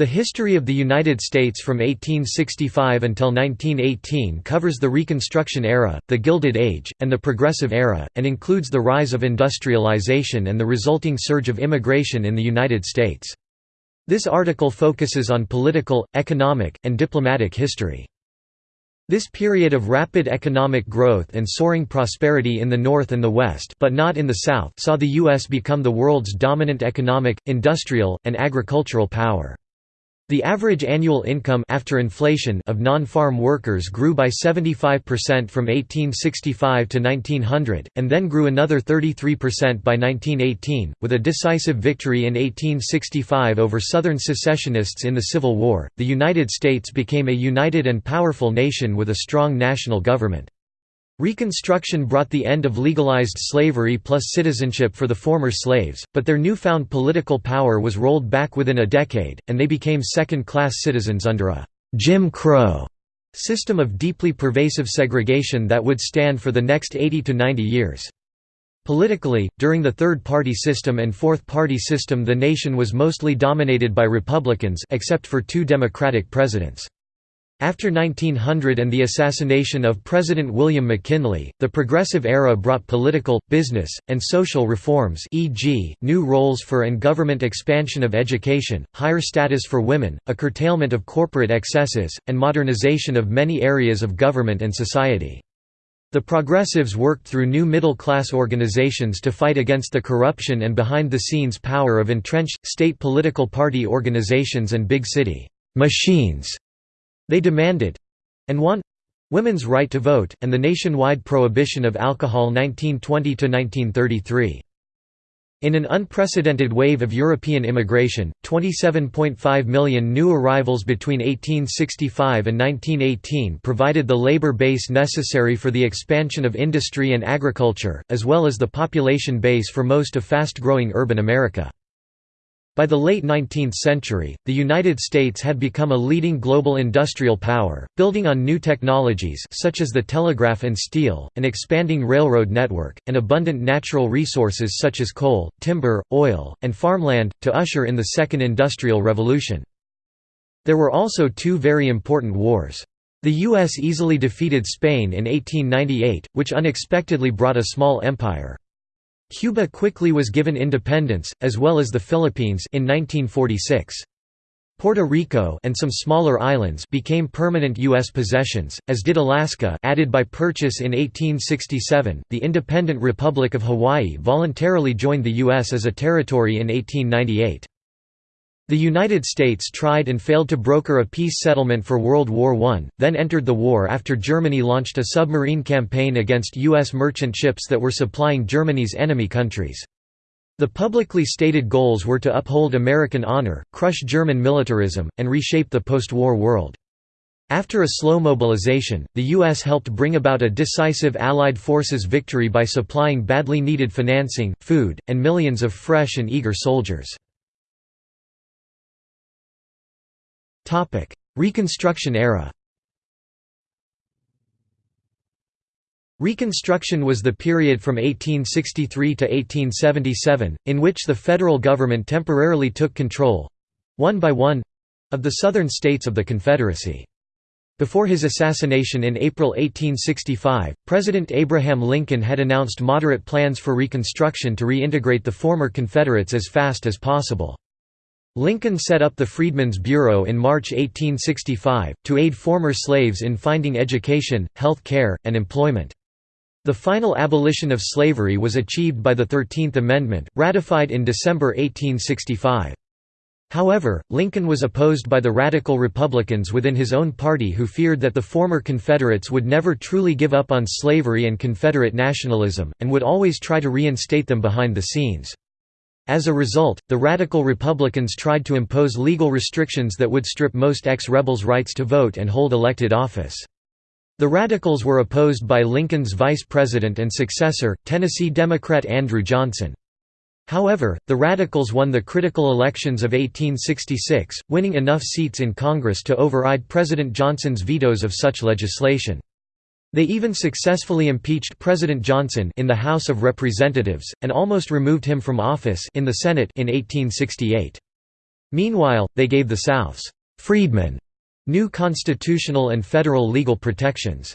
The history of the United States from 1865 until 1918 covers the Reconstruction era, the Gilded Age, and the Progressive era, and includes the rise of industrialization and the resulting surge of immigration in the United States. This article focuses on political, economic, and diplomatic history. This period of rapid economic growth and soaring prosperity in the North and the West but not in the South saw the U.S. become the world's dominant economic, industrial, and agricultural power. The average annual income after inflation of non-farm workers grew by 75% from 1865 to 1900, and then grew another 33% by 1918, with a decisive victory in 1865 over Southern secessionists in the Civil War. The United States became a united and powerful nation with a strong national government. Reconstruction brought the end of legalized slavery plus citizenship for the former slaves, but their newfound political power was rolled back within a decade, and they became second-class citizens under a «Jim Crow» system of deeply pervasive segregation that would stand for the next 80 to 90 years. Politically, during the third-party system and fourth-party system the nation was mostly dominated by Republicans except for two Democratic presidents. After 1900 and the assassination of President William McKinley, the Progressive Era brought political, business, and social reforms e.g., new roles for and government expansion of education, higher status for women, a curtailment of corporate excesses, and modernization of many areas of government and society. The Progressives worked through new middle-class organizations to fight against the corruption and behind-the-scenes power of entrenched, state political party organizations and big city «machines» They demanded—and won—women's right to vote, and the nationwide prohibition of alcohol 1920–1933. In an unprecedented wave of European immigration, 27.5 million new arrivals between 1865 and 1918 provided the labor base necessary for the expansion of industry and agriculture, as well as the population base for most of fast-growing urban America. By the late 19th century, the United States had become a leading global industrial power, building on new technologies such as the telegraph and steel, an expanding railroad network, and abundant natural resources such as coal, timber, oil, and farmland, to usher in the Second Industrial Revolution. There were also two very important wars. The U.S. easily defeated Spain in 1898, which unexpectedly brought a small empire. Cuba quickly was given independence, as well as the Philippines in 1946. Puerto Rico and some smaller islands became permanent U.S. possessions, as did Alaska added by purchase in 1867. The independent Republic of Hawaii voluntarily joined the U.S. as a territory in 1898. The United States tried and failed to broker a peace settlement for World War I, then entered the war after Germany launched a submarine campaign against U.S. merchant ships that were supplying Germany's enemy countries. The publicly stated goals were to uphold American honor, crush German militarism, and reshape the post-war world. After a slow mobilization, the U.S. helped bring about a decisive Allied forces victory by supplying badly needed financing, food, and millions of fresh and eager soldiers. Reconstruction era Reconstruction was the period from 1863 to 1877, in which the federal government temporarily took control—one by one—of the southern states of the Confederacy. Before his assassination in April 1865, President Abraham Lincoln had announced moderate plans for Reconstruction to reintegrate the former Confederates as fast as possible. Lincoln set up the Freedmen's Bureau in March 1865, to aid former slaves in finding education, health care, and employment. The final abolition of slavery was achieved by the Thirteenth Amendment, ratified in December 1865. However, Lincoln was opposed by the Radical Republicans within his own party who feared that the former Confederates would never truly give up on slavery and Confederate nationalism, and would always try to reinstate them behind the scenes. As a result, the Radical Republicans tried to impose legal restrictions that would strip most ex-rebels' rights to vote and hold elected office. The Radicals were opposed by Lincoln's vice president and successor, Tennessee Democrat Andrew Johnson. However, the Radicals won the critical elections of 1866, winning enough seats in Congress to override President Johnson's vetoes of such legislation. They even successfully impeached President Johnson in the House of Representatives, and almost removed him from office in the Senate in 1868. Meanwhile, they gave the South's freedmen new constitutional and federal legal protections.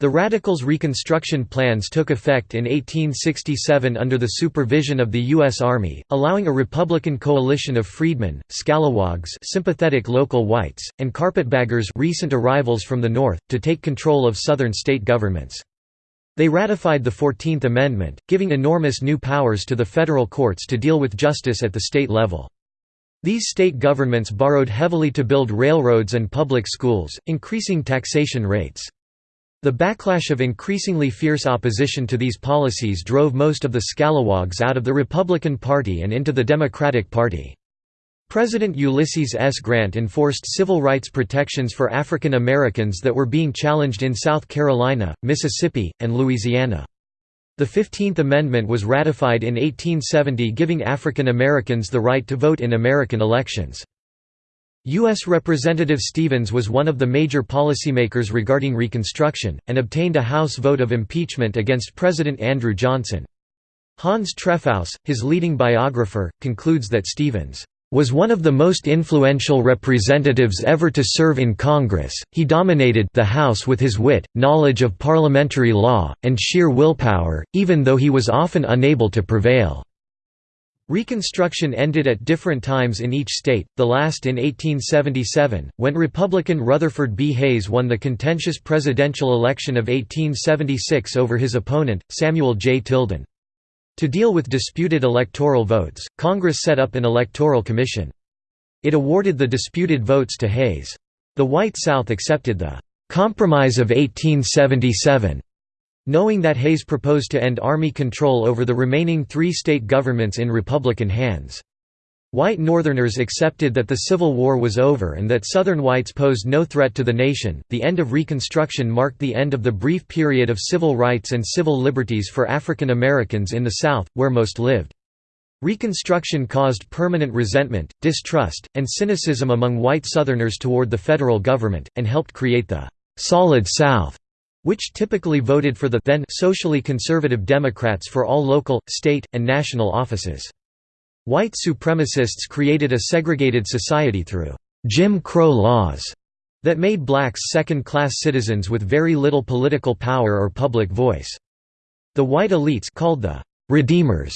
The Radicals' Reconstruction plans took effect in 1867 under the supervision of the U.S. Army, allowing a Republican coalition of freedmen, scalawags sympathetic local whites, and carpetbaggers recent arrivals from the North, to take control of Southern state governments. They ratified the Fourteenth Amendment, giving enormous new powers to the federal courts to deal with justice at the state level. These state governments borrowed heavily to build railroads and public schools, increasing taxation rates. The backlash of increasingly fierce opposition to these policies drove most of the scalawags out of the Republican Party and into the Democratic Party. President Ulysses S. Grant enforced civil rights protections for African Americans that were being challenged in South Carolina, Mississippi, and Louisiana. The Fifteenth Amendment was ratified in 1870 giving African Americans the right to vote in American elections. U.S. Representative Stevens was one of the major policymakers regarding Reconstruction, and obtained a House vote of impeachment against President Andrew Johnson. Hans Trefousse, his leading biographer, concludes that Stevens was one of the most influential representatives ever to serve in Congress. He dominated the House with his wit, knowledge of parliamentary law, and sheer willpower, even though he was often unable to prevail. Reconstruction ended at different times in each state, the last in 1877, when Republican Rutherford B. Hayes won the contentious presidential election of 1876 over his opponent, Samuel J. Tilden. To deal with disputed electoral votes, Congress set up an electoral commission. It awarded the disputed votes to Hayes. The White South accepted the "'Compromise of 1877' Knowing that Hayes proposed to end Army control over the remaining three state governments in Republican hands. White Northerners accepted that the Civil War was over and that Southern whites posed no threat to the nation. The end of Reconstruction marked the end of the brief period of civil rights and civil liberties for African Americans in the South, where most lived. Reconstruction caused permanent resentment, distrust, and cynicism among white Southerners toward the federal government, and helped create the «Solid South» which typically voted for the then socially conservative Democrats for all local, state, and national offices. White supremacists created a segregated society through Jim Crow laws that made blacks second-class citizens with very little political power or public voice. The white elites called the «Redeemers»,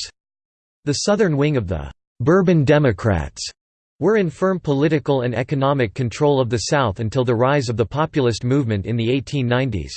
the southern wing of the «Bourbon Democrats», were in firm political and economic control of the South until the rise of the populist movement in the 1890s.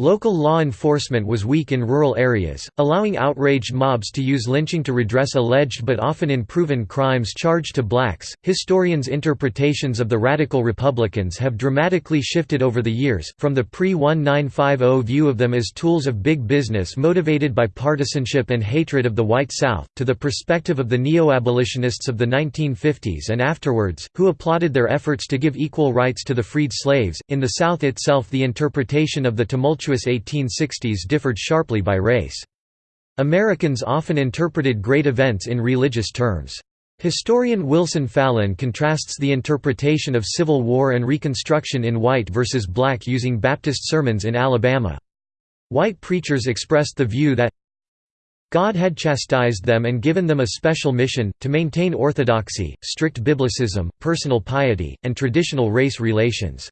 Local law enforcement was weak in rural areas, allowing outraged mobs to use lynching to redress alleged but often unproven crimes charged to blacks. Historians' interpretations of the radical Republicans have dramatically shifted over the years, from the pre 1950 view of them as tools of big business motivated by partisanship and hatred of the white South, to the perspective of the neo abolitionists of the 1950s and afterwards, who applauded their efforts to give equal rights to the freed slaves. In the South itself, the interpretation of the tumultuous 1860s differed sharply by race. Americans often interpreted great events in religious terms. Historian Wilson Fallin contrasts the interpretation of Civil War and Reconstruction in white versus black using Baptist sermons in Alabama. White preachers expressed the view that God had chastised them and given them a special mission, to maintain orthodoxy, strict biblicism, personal piety, and traditional race relations.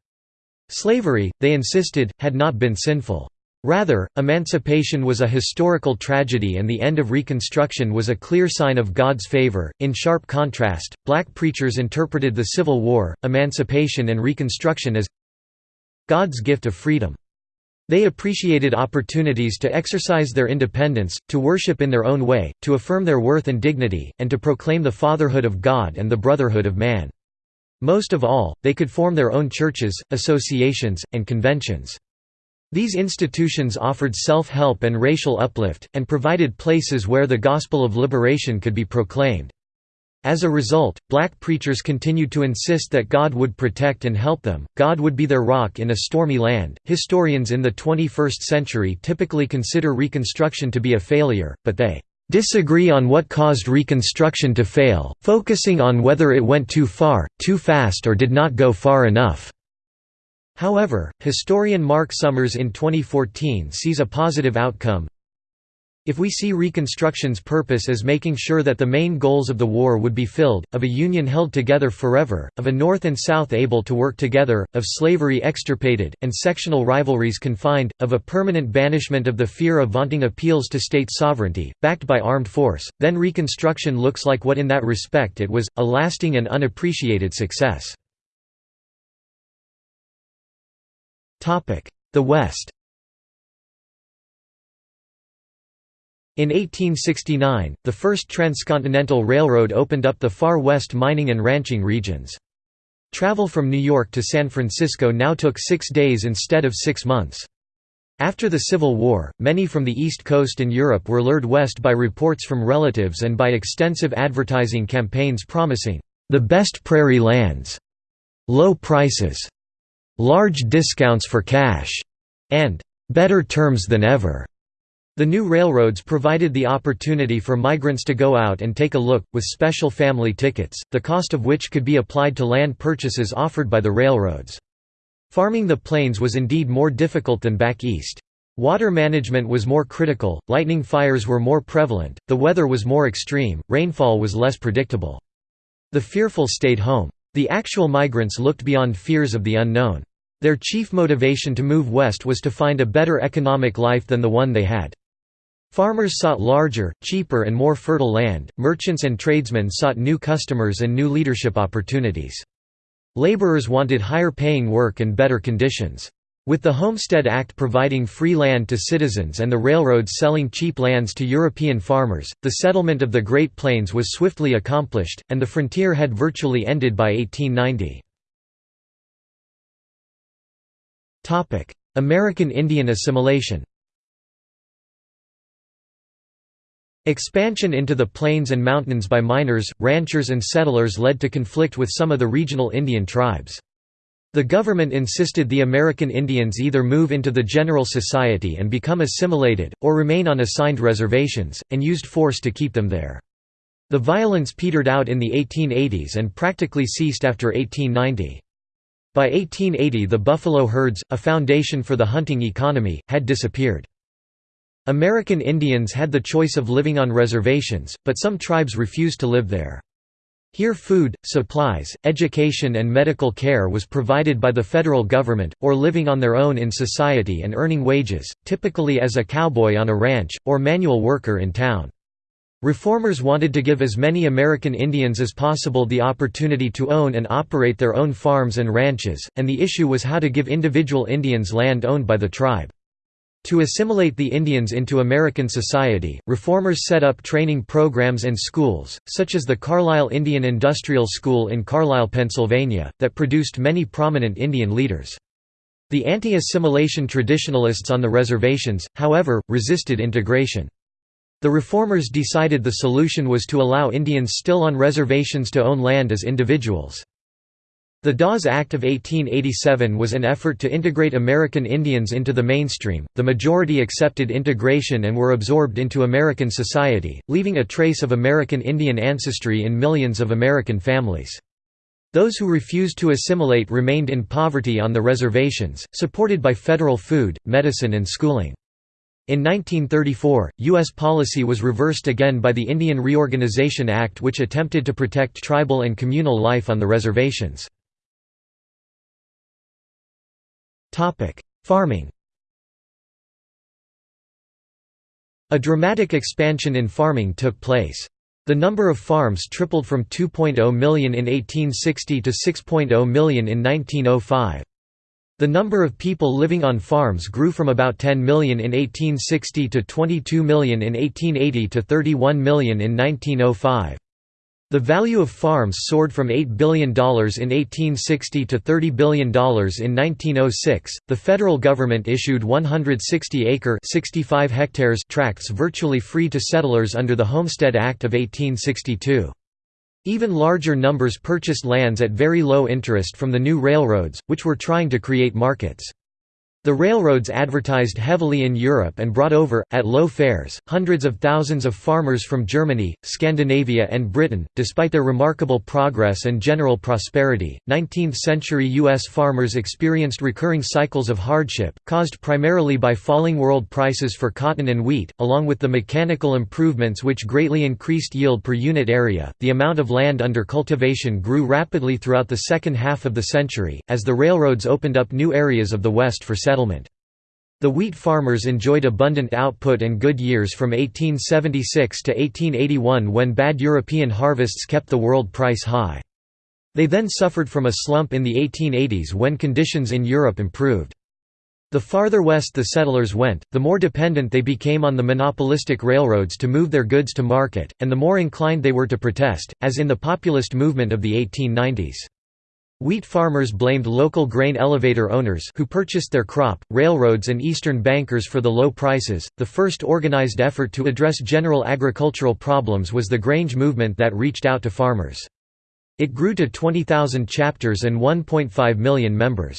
Slavery, they insisted, had not been sinful. Rather, emancipation was a historical tragedy and the end of Reconstruction was a clear sign of God's favor. In sharp contrast, black preachers interpreted the Civil War, emancipation, and Reconstruction as God's gift of freedom. They appreciated opportunities to exercise their independence, to worship in their own way, to affirm their worth and dignity, and to proclaim the fatherhood of God and the brotherhood of man. Most of all, they could form their own churches, associations, and conventions. These institutions offered self-help and racial uplift, and provided places where the gospel of liberation could be proclaimed. As a result, black preachers continued to insist that God would protect and help them, God would be their rock in a stormy land. Historians in the 21st century typically consider Reconstruction to be a failure, but they disagree on what caused Reconstruction to fail, focusing on whether it went too far, too fast or did not go far enough. However, historian Mark Summers in 2014 sees a positive outcome. If we see Reconstruction's purpose as making sure that the main goals of the war would be filled, of a Union held together forever, of a North and South able to work together, of slavery extirpated, and sectional rivalries confined, of a permanent banishment of the fear of vaunting appeals to state sovereignty, backed by armed force, then Reconstruction looks like what in that respect it was, a lasting and unappreciated success. The West In 1869, the first transcontinental railroad opened up the far west mining and ranching regions. Travel from New York to San Francisco now took six days instead of six months. After the Civil War, many from the East Coast and Europe were lured west by reports from relatives and by extensive advertising campaigns promising, "...the best prairie lands", "...low prices", "...large discounts for cash", and "...better terms than ever". The new railroads provided the opportunity for migrants to go out and take a look, with special family tickets, the cost of which could be applied to land purchases offered by the railroads. Farming the plains was indeed more difficult than back east. Water management was more critical, lightning fires were more prevalent, the weather was more extreme, rainfall was less predictable. The fearful stayed home. The actual migrants looked beyond fears of the unknown. Their chief motivation to move west was to find a better economic life than the one they had. Farmers sought larger, cheaper and more fertile land, merchants and tradesmen sought new customers and new leadership opportunities. Laborers wanted higher paying work and better conditions. With the Homestead Act providing free land to citizens and the railroads selling cheap lands to European farmers, the settlement of the Great Plains was swiftly accomplished, and the frontier had virtually ended by 1890. American Indian assimilation Expansion into the plains and mountains by miners, ranchers and settlers led to conflict with some of the regional Indian tribes. The government insisted the American Indians either move into the general society and become assimilated, or remain on assigned reservations, and used force to keep them there. The violence petered out in the 1880s and practically ceased after 1890. By 1880 the buffalo herds, a foundation for the hunting economy, had disappeared. American Indians had the choice of living on reservations, but some tribes refused to live there. Here food, supplies, education and medical care was provided by the federal government, or living on their own in society and earning wages, typically as a cowboy on a ranch, or manual worker in town. Reformers wanted to give as many American Indians as possible the opportunity to own and operate their own farms and ranches, and the issue was how to give individual Indians land owned by the tribe. To assimilate the Indians into American society, reformers set up training programs and schools, such as the Carlisle Indian Industrial School in Carlisle, Pennsylvania, that produced many prominent Indian leaders. The anti-assimilation traditionalists on the reservations, however, resisted integration. The reformers decided the solution was to allow Indians still on reservations to own land as individuals. The Dawes Act of 1887 was an effort to integrate American Indians into the mainstream. The majority accepted integration and were absorbed into American society, leaving a trace of American Indian ancestry in millions of American families. Those who refused to assimilate remained in poverty on the reservations, supported by federal food, medicine and schooling. In 1934, U.S. policy was reversed again by the Indian Reorganization Act which attempted to protect tribal and communal life on the reservations. Farming A dramatic expansion in farming took place. The number of farms tripled from 2.0 million in 1860 to 6.0 million in 1905. The number of people living on farms grew from about 10 million in 1860 to 22 million in 1880 to 31 million in 1905. The value of farms soared from $8 billion in 1860 to $30 billion in 1906. The federal government issued 160-acre (65 hectares) tracts virtually free to settlers under the Homestead Act of 1862. Even larger numbers purchased lands at very low interest from the new railroads, which were trying to create markets. The railroads advertised heavily in Europe and brought over, at low fares, hundreds of thousands of farmers from Germany, Scandinavia, and Britain. Despite their remarkable progress and general prosperity, 19th century U.S. farmers experienced recurring cycles of hardship, caused primarily by falling world prices for cotton and wheat, along with the mechanical improvements which greatly increased yield per unit area. The amount of land under cultivation grew rapidly throughout the second half of the century, as the railroads opened up new areas of the West for settlement. The wheat farmers enjoyed abundant output and good years from 1876 to 1881 when bad European harvests kept the world price high. They then suffered from a slump in the 1880s when conditions in Europe improved. The farther west the settlers went, the more dependent they became on the monopolistic railroads to move their goods to market, and the more inclined they were to protest, as in the populist movement of the 1890s. Wheat farmers blamed local grain elevator owners who purchased their crop, railroads and eastern bankers for the low prices. The first organized effort to address general agricultural problems was the Grange movement that reached out to farmers. It grew to 20,000 chapters and 1.5 million members.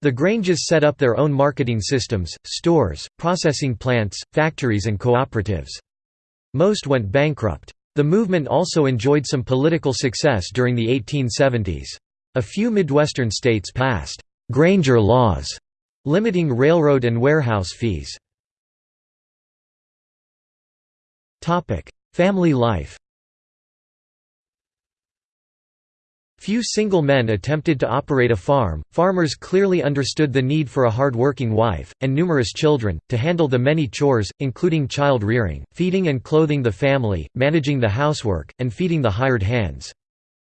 The Granges set up their own marketing systems, stores, processing plants, factories and cooperatives. Most went bankrupt. The movement also enjoyed some political success during the 1870s. A few Midwestern states passed «Granger laws» limiting railroad and warehouse fees. Family life Few single men attempted to operate a farm, farmers clearly understood the need for a hard-working wife, and numerous children, to handle the many chores, including child rearing, feeding and clothing the family, managing the housework, and feeding the hired hands.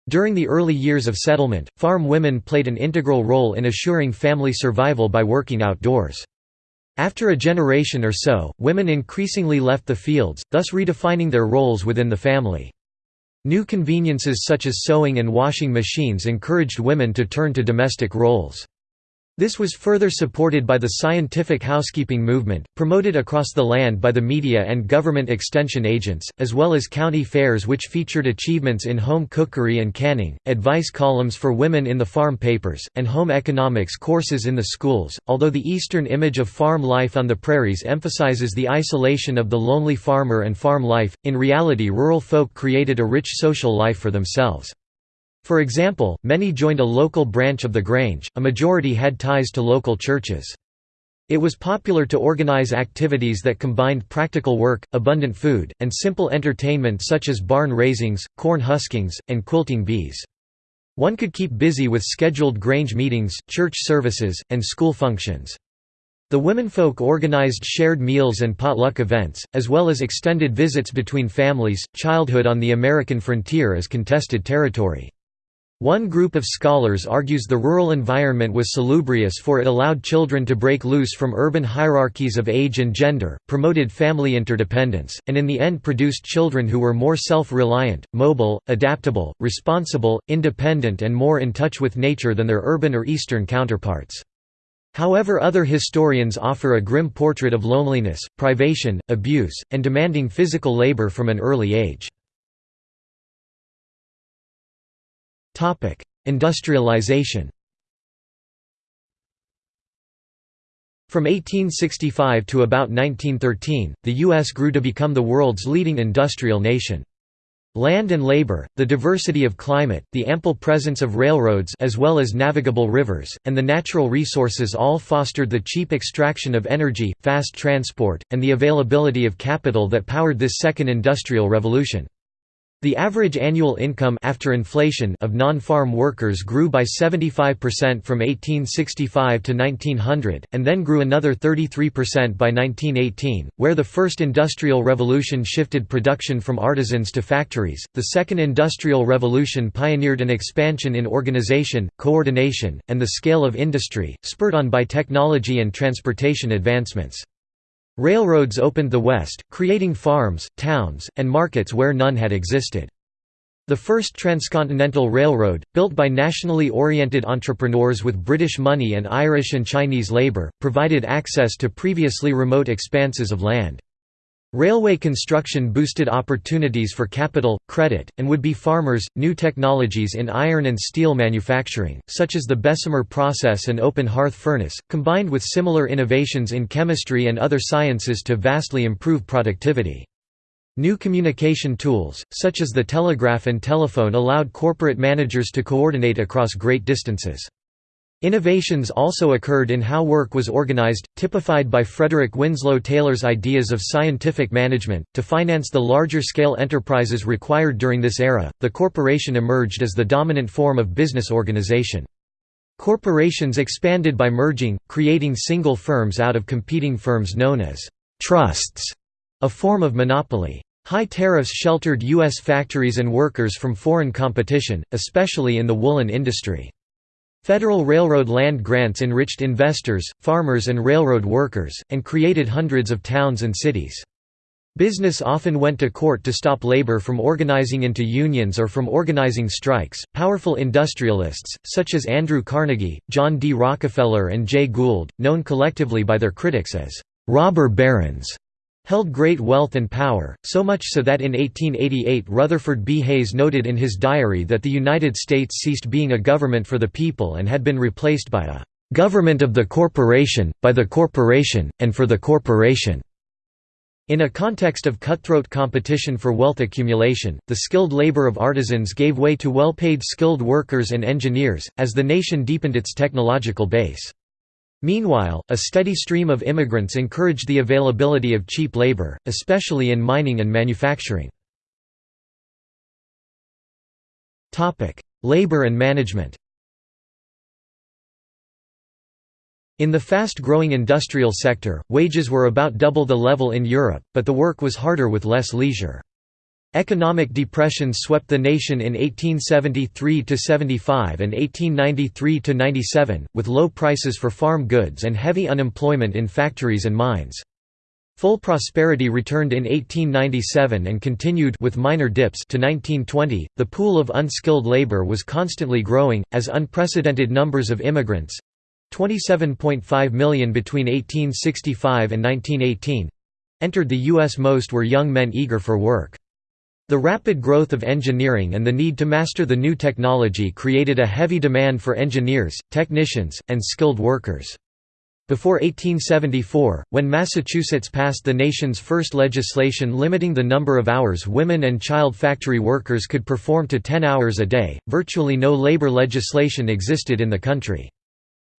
During the early years of settlement, farm women played an integral role in assuring family survival by working outdoors. After a generation or so, women increasingly left the fields, thus redefining their roles within the family. New conveniences such as sewing and washing machines encouraged women to turn to domestic roles. This was further supported by the scientific housekeeping movement, promoted across the land by the media and government extension agents, as well as county fairs which featured achievements in home cookery and canning, advice columns for women in the farm papers, and home economics courses in the schools. Although the Eastern image of farm life on the prairies emphasizes the isolation of the lonely farmer and farm life, in reality rural folk created a rich social life for themselves. For example, many joined a local branch of the Grange, a majority had ties to local churches. It was popular to organize activities that combined practical work, abundant food, and simple entertainment such as barn raisings, corn huskings, and quilting bees. One could keep busy with scheduled Grange meetings, church services, and school functions. The womenfolk organized shared meals and potluck events, as well as extended visits between families. Childhood on the American frontier is contested territory. One group of scholars argues the rural environment was salubrious for it allowed children to break loose from urban hierarchies of age and gender, promoted family interdependence, and in the end produced children who were more self-reliant, mobile, adaptable, responsible, independent and more in touch with nature than their urban or eastern counterparts. However other historians offer a grim portrait of loneliness, privation, abuse, and demanding physical labor from an early age. Topic: Industrialization. From 1865 to about 1913, the U.S. grew to become the world's leading industrial nation. Land and labor, the diversity of climate, the ample presence of railroads as well as navigable rivers, and the natural resources all fostered the cheap extraction of energy, fast transport, and the availability of capital that powered this second industrial revolution. The average annual income after inflation of non-farm workers grew by 75% from 1865 to 1900, and then grew another 33% by 1918, where the first industrial revolution shifted production from artisans to factories. The second industrial revolution pioneered an expansion in organization, coordination, and the scale of industry, spurred on by technology and transportation advancements. Railroads opened the West, creating farms, towns, and markets where none had existed. The first transcontinental railroad, built by nationally oriented entrepreneurs with British money and Irish and Chinese labour, provided access to previously remote expanses of land. Railway construction boosted opportunities for capital, credit, and would-be farmers. New technologies in iron and steel manufacturing, such as the Bessemer process and open hearth furnace, combined with similar innovations in chemistry and other sciences to vastly improve productivity. New communication tools, such as the telegraph and telephone allowed corporate managers to coordinate across great distances. Innovations also occurred in how work was organized, typified by Frederick Winslow Taylor's ideas of scientific management. To finance the larger scale enterprises required during this era, the corporation emerged as the dominant form of business organization. Corporations expanded by merging, creating single firms out of competing firms known as trusts, a form of monopoly. High tariffs sheltered U.S. factories and workers from foreign competition, especially in the woolen industry. Federal Railroad land grants enriched investors, farmers and railroad workers, and created hundreds of towns and cities. Business often went to court to stop labor from organizing into unions or from organizing strikes. Powerful industrialists, such as Andrew Carnegie, John D. Rockefeller, and Jay Gould, known collectively by their critics as robber barons, held great wealth and power, so much so that in 1888 Rutherford B. Hayes noted in his diary that the United States ceased being a government for the people and had been replaced by a "...government of the corporation, by the corporation, and for the corporation." In a context of cutthroat competition for wealth accumulation, the skilled labor of artisans gave way to well-paid skilled workers and engineers, as the nation deepened its technological base. Meanwhile, a steady stream of immigrants encouraged the availability of cheap labor, especially in mining and manufacturing. labor and management In the fast-growing industrial sector, wages were about double the level in Europe, but the work was harder with less leisure. Economic depressions swept the nation in 1873–75 and 1893–97, with low prices for farm goods and heavy unemployment in factories and mines. Full prosperity returned in 1897 and continued with minor dips to 1920. The pool of unskilled labor was constantly growing as unprecedented numbers of immigrants 27.5 million between 1865 and 1918 entered the US most were young men eager for work. The rapid growth of engineering and the need to master the new technology created a heavy demand for engineers, technicians, and skilled workers. Before 1874, when Massachusetts passed the nation's first legislation limiting the number of hours women and child factory workers could perform to 10 hours a day, virtually no labor legislation existed in the country.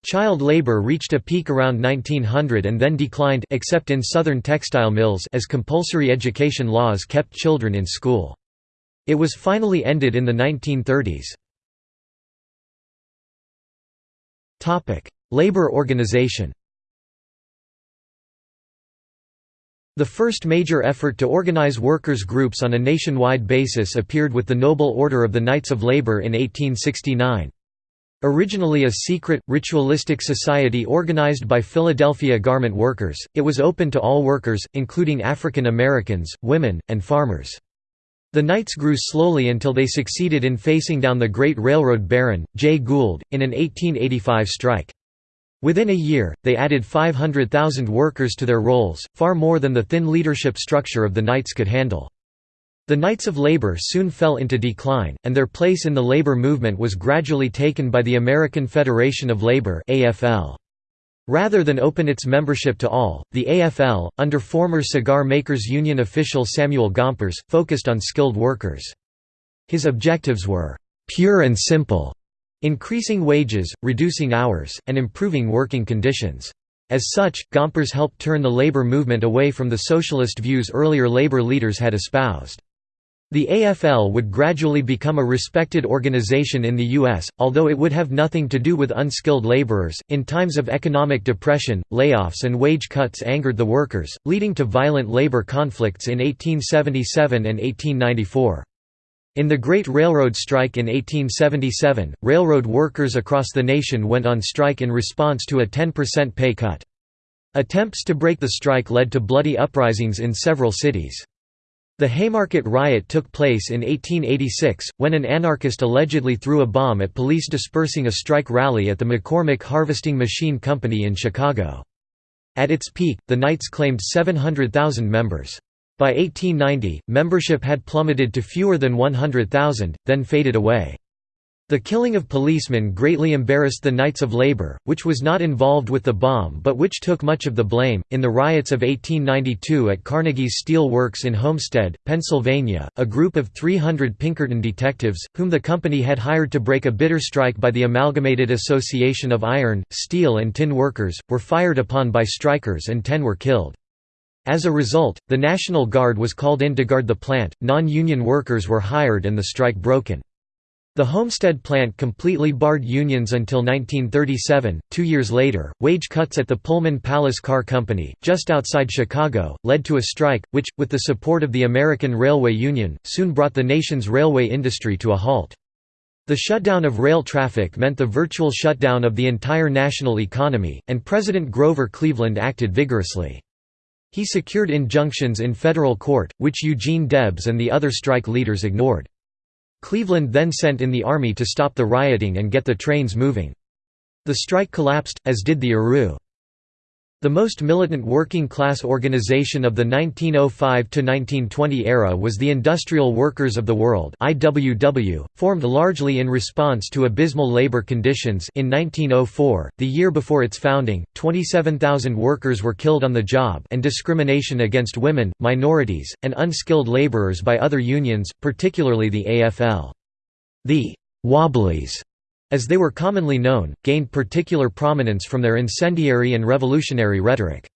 Child labor reached a peak around 1900 and then declined except in southern textile mills as compulsory education laws kept children in school. It was finally ended in the 1930s. labor organization The first major effort to organize workers' groups on a nationwide basis appeared with the Noble Order of the Knights of Labor in 1869. Originally a secret, ritualistic society organized by Philadelphia garment workers, it was open to all workers, including African Americans, women, and farmers. The Knights grew slowly until they succeeded in facing down the great railroad baron, Jay Gould, in an 1885 strike. Within a year, they added 500,000 workers to their rolls, far more than the thin leadership structure of the Knights could handle. The Knights of Labor soon fell into decline, and their place in the labor movement was gradually taken by the American Federation of Labor AFL. Rather than open its membership to all, the AFL, under former Cigar Makers Union official Samuel Gompers, focused on skilled workers. His objectives were, "...pure and simple", increasing wages, reducing hours, and improving working conditions. As such, Gompers helped turn the labor movement away from the socialist views earlier labor leaders had espoused. The AFL would gradually become a respected organization in the U.S., although it would have nothing to do with unskilled laborers. In times of economic depression, layoffs and wage cuts angered the workers, leading to violent labor conflicts in 1877 and 1894. In the Great Railroad Strike in 1877, railroad workers across the nation went on strike in response to a 10% pay cut. Attempts to break the strike led to bloody uprisings in several cities. The Haymarket Riot took place in 1886, when an anarchist allegedly threw a bomb at police dispersing a strike rally at the McCormick Harvesting Machine Company in Chicago. At its peak, the Knights claimed 700,000 members. By 1890, membership had plummeted to fewer than 100,000, then faded away. The killing of policemen greatly embarrassed the Knights of Labor, which was not involved with the bomb but which took much of the blame. In the riots of 1892 at Carnegie's Steel Works in Homestead, Pennsylvania, a group of 300 Pinkerton detectives, whom the company had hired to break a bitter strike by the Amalgamated Association of Iron, Steel and Tin Workers, were fired upon by strikers and ten were killed. As a result, the National Guard was called in to guard the plant, non-union workers were hired and the strike broken. The Homestead plant completely barred unions until 1937. Two years later, wage cuts at the Pullman Palace Car Company, just outside Chicago, led to a strike, which, with the support of the American Railway Union, soon brought the nation's railway industry to a halt. The shutdown of rail traffic meant the virtual shutdown of the entire national economy, and President Grover Cleveland acted vigorously. He secured injunctions in federal court, which Eugene Debs and the other strike leaders ignored. Cleveland then sent in the army to stop the rioting and get the trains moving. The strike collapsed, as did the ARU. The most militant working-class organization of the 1905–1920 era was the Industrial Workers of the World IWW, formed largely in response to abysmal labor conditions in 1904, the year before its founding, 27,000 workers were killed on the job and discrimination against women, minorities, and unskilled laborers by other unions, particularly the AFL. The «Wobblies» as they were commonly known, gained particular prominence from their incendiary and revolutionary rhetoric.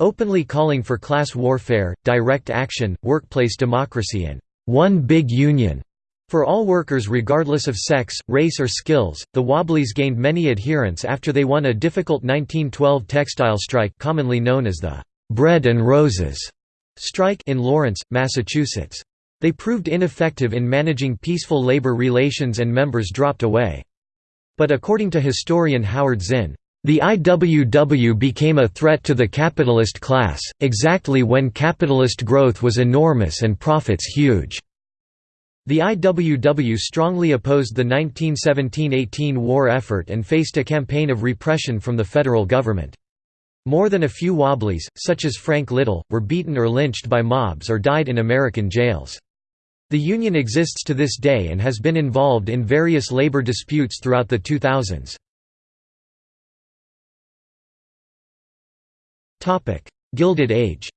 Openly calling for class warfare, direct action, workplace democracy and one big union for all workers regardless of sex, race or skills, the Wobblies gained many adherents after they won a difficult 1912 textile strike commonly known as the «Bread and Roses» strike in Lawrence, Massachusetts. They proved ineffective in managing peaceful labor relations and members dropped away. But according to historian Howard Zinn, the IWW became a threat to the capitalist class, exactly when capitalist growth was enormous and profits huge. The IWW strongly opposed the 1917–18 war effort and faced a campaign of repression from the federal government. More than a few Wobblies, such as Frank Little, were beaten or lynched by mobs or died in American jails. The union exists to this day and has been involved in various labor disputes throughout the 2000s. Gilded Age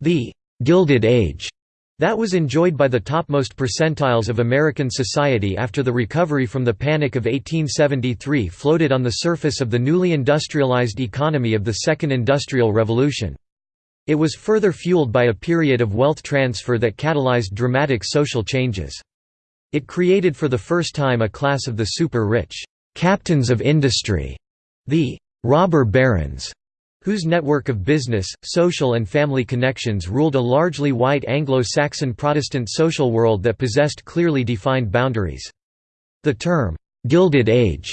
The «Gilded Age» that was enjoyed by the topmost percentiles of American society after the recovery from the Panic of 1873 floated on the surface of the newly industrialized economy of the Second Industrial Revolution. It was further fueled by a period of wealth transfer that catalyzed dramatic social changes. It created for the first time a class of the super-rich, "'captains of industry", the "'robber barons", whose network of business, social and family connections ruled a largely white Anglo-Saxon Protestant social world that possessed clearly defined boundaries. The term, "'Gilded Age'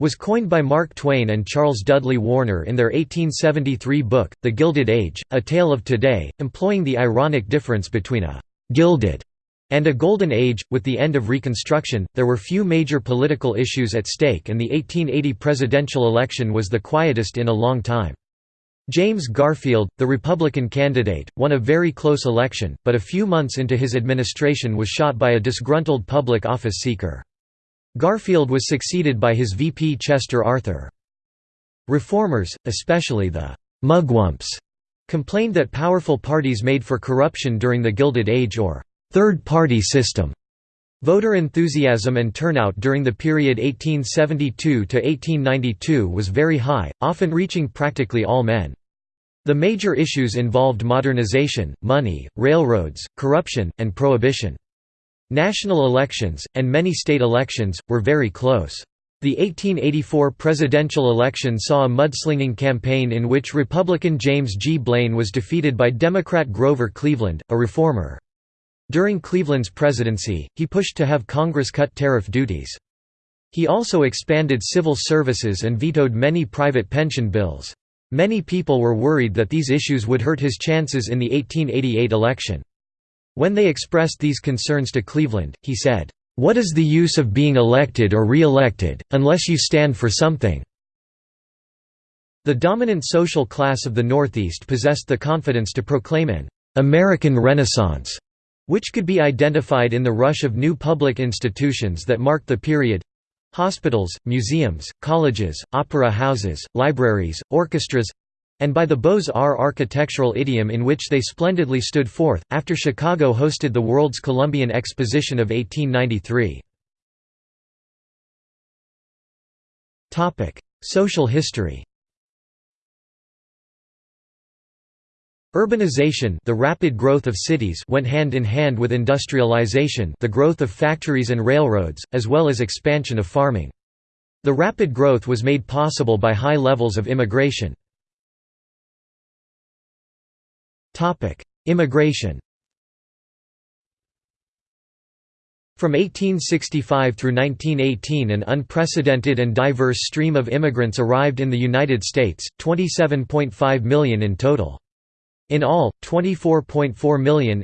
was coined by Mark Twain and Charles Dudley Warner in their 1873 book, The Gilded Age, A Tale of Today, employing the ironic difference between a «gilded» and a golden age. With the end of Reconstruction, there were few major political issues at stake and the 1880 presidential election was the quietest in a long time. James Garfield, the Republican candidate, won a very close election, but a few months into his administration was shot by a disgruntled public office seeker. Garfield was succeeded by his VP Chester Arthur. Reformers, especially the «mugwumps», complained that powerful parties made for corruption during the Gilded Age or «third-party system». Voter enthusiasm and turnout during the period 1872–1892 was very high, often reaching practically all men. The major issues involved modernization, money, railroads, corruption, and prohibition. National elections, and many state elections, were very close. The 1884 presidential election saw a mudslinging campaign in which Republican James G. Blaine was defeated by Democrat Grover Cleveland, a reformer. During Cleveland's presidency, he pushed to have Congress cut tariff duties. He also expanded civil services and vetoed many private pension bills. Many people were worried that these issues would hurt his chances in the 1888 election. When they expressed these concerns to Cleveland, he said, "'What is the use of being elected or re-elected, unless you stand for something?' The dominant social class of the Northeast possessed the confidence to proclaim an American Renaissance, which could be identified in the rush of new public institutions that marked the period hospitals, museums, colleges, opera houses, libraries, orchestras and by the Beaux-Arts architectural idiom in which they splendidly stood forth, after Chicago hosted the World's Columbian Exposition of 1893. Social history Urbanization the rapid growth of cities went hand in hand with industrialization the growth of factories and railroads, as well as expansion of farming. The rapid growth was made possible by high levels of immigration. Immigration From 1865 through 1918 an unprecedented and diverse stream of immigrants arrived in the United States, 27.5 million in total. In all, 24.4 million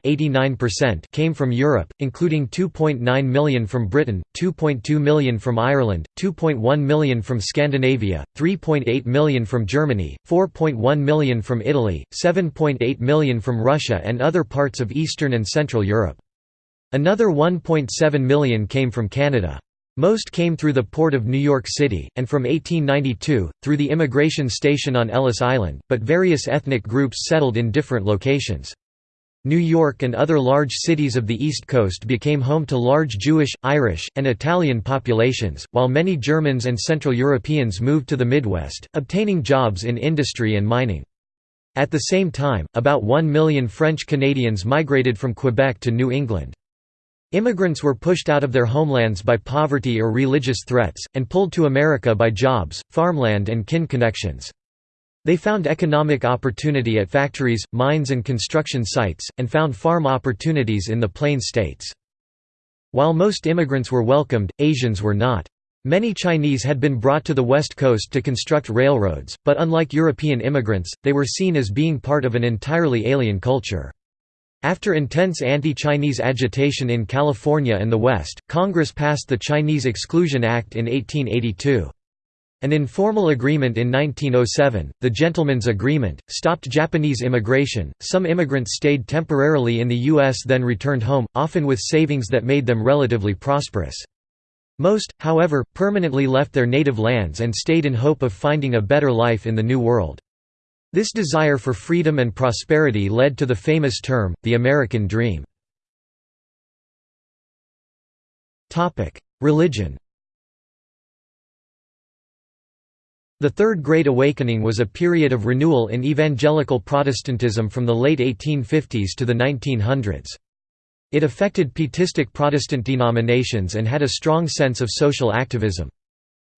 came from Europe, including 2.9 million from Britain, 2.2 million from Ireland, 2.1 million from Scandinavia, 3.8 million from Germany, 4.1 million from Italy, 7.8 million from Russia and other parts of Eastern and Central Europe. Another 1.7 million came from Canada. Most came through the port of New York City, and from 1892, through the immigration station on Ellis Island, but various ethnic groups settled in different locations. New York and other large cities of the East Coast became home to large Jewish, Irish, and Italian populations, while many Germans and Central Europeans moved to the Midwest, obtaining jobs in industry and mining. At the same time, about one million French Canadians migrated from Quebec to New England. Immigrants were pushed out of their homelands by poverty or religious threats, and pulled to America by jobs, farmland and kin connections. They found economic opportunity at factories, mines and construction sites, and found farm opportunities in the Plain States. While most immigrants were welcomed, Asians were not. Many Chinese had been brought to the West Coast to construct railroads, but unlike European immigrants, they were seen as being part of an entirely alien culture. After intense anti-Chinese agitation in California and the West, Congress passed the Chinese Exclusion Act in 1882. An informal agreement in 1907, the Gentleman's Agreement, stopped Japanese immigration. Some immigrants stayed temporarily in the U.S. then returned home, often with savings that made them relatively prosperous. Most, however, permanently left their native lands and stayed in hope of finding a better life in the New World. This desire for freedom and prosperity led to the famous term, the American Dream. Religion The Third Great Awakening was a period of renewal in evangelical Protestantism from the late 1850s to the 1900s. It affected pietistic Protestant denominations and had a strong sense of social activism.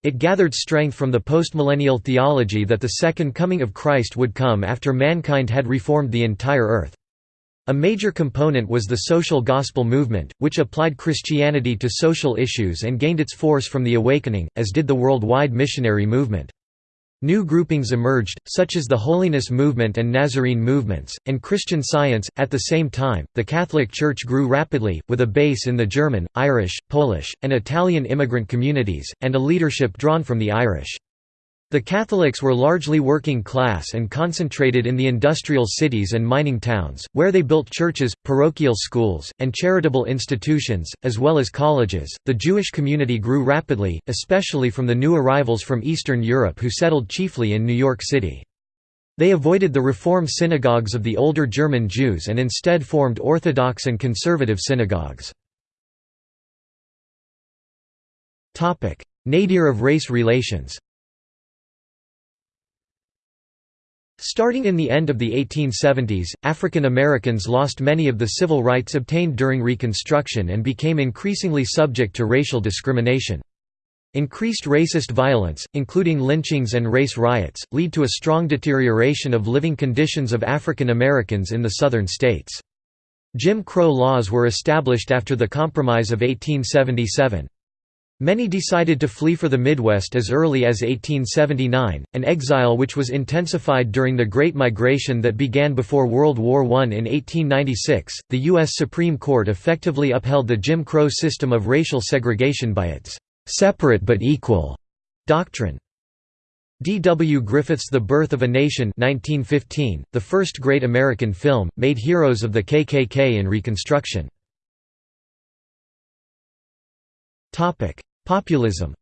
It gathered strength from the postmillennial theology that the second coming of Christ would come after mankind had reformed the entire earth. A major component was the social gospel movement, which applied Christianity to social issues and gained its force from the Awakening, as did the worldwide missionary movement. New groupings emerged, such as the Holiness Movement and Nazarene movements, and Christian Science. At the same time, the Catholic Church grew rapidly, with a base in the German, Irish, Polish, and Italian immigrant communities, and a leadership drawn from the Irish. The Catholics were largely working class and concentrated in the industrial cities and mining towns, where they built churches, parochial schools, and charitable institutions, as well as colleges. The Jewish community grew rapidly, especially from the new arrivals from Eastern Europe who settled chiefly in New York City. They avoided the Reform synagogues of the older German Jews and instead formed Orthodox and conservative synagogues. Nadir of race relations Starting in the end of the 1870s, African Americans lost many of the civil rights obtained during Reconstruction and became increasingly subject to racial discrimination. Increased racist violence, including lynchings and race riots, lead to a strong deterioration of living conditions of African Americans in the southern states. Jim Crow laws were established after the Compromise of 1877. Many decided to flee for the Midwest as early as 1879, an exile which was intensified during the Great Migration that began before World War I. In 1896, the U.S. Supreme Court effectively upheld the Jim Crow system of racial segregation by its separate but equal doctrine. D. W. Griffith's The Birth of a Nation 1915, the first great American film, made heroes of the KKK in Reconstruction. Populism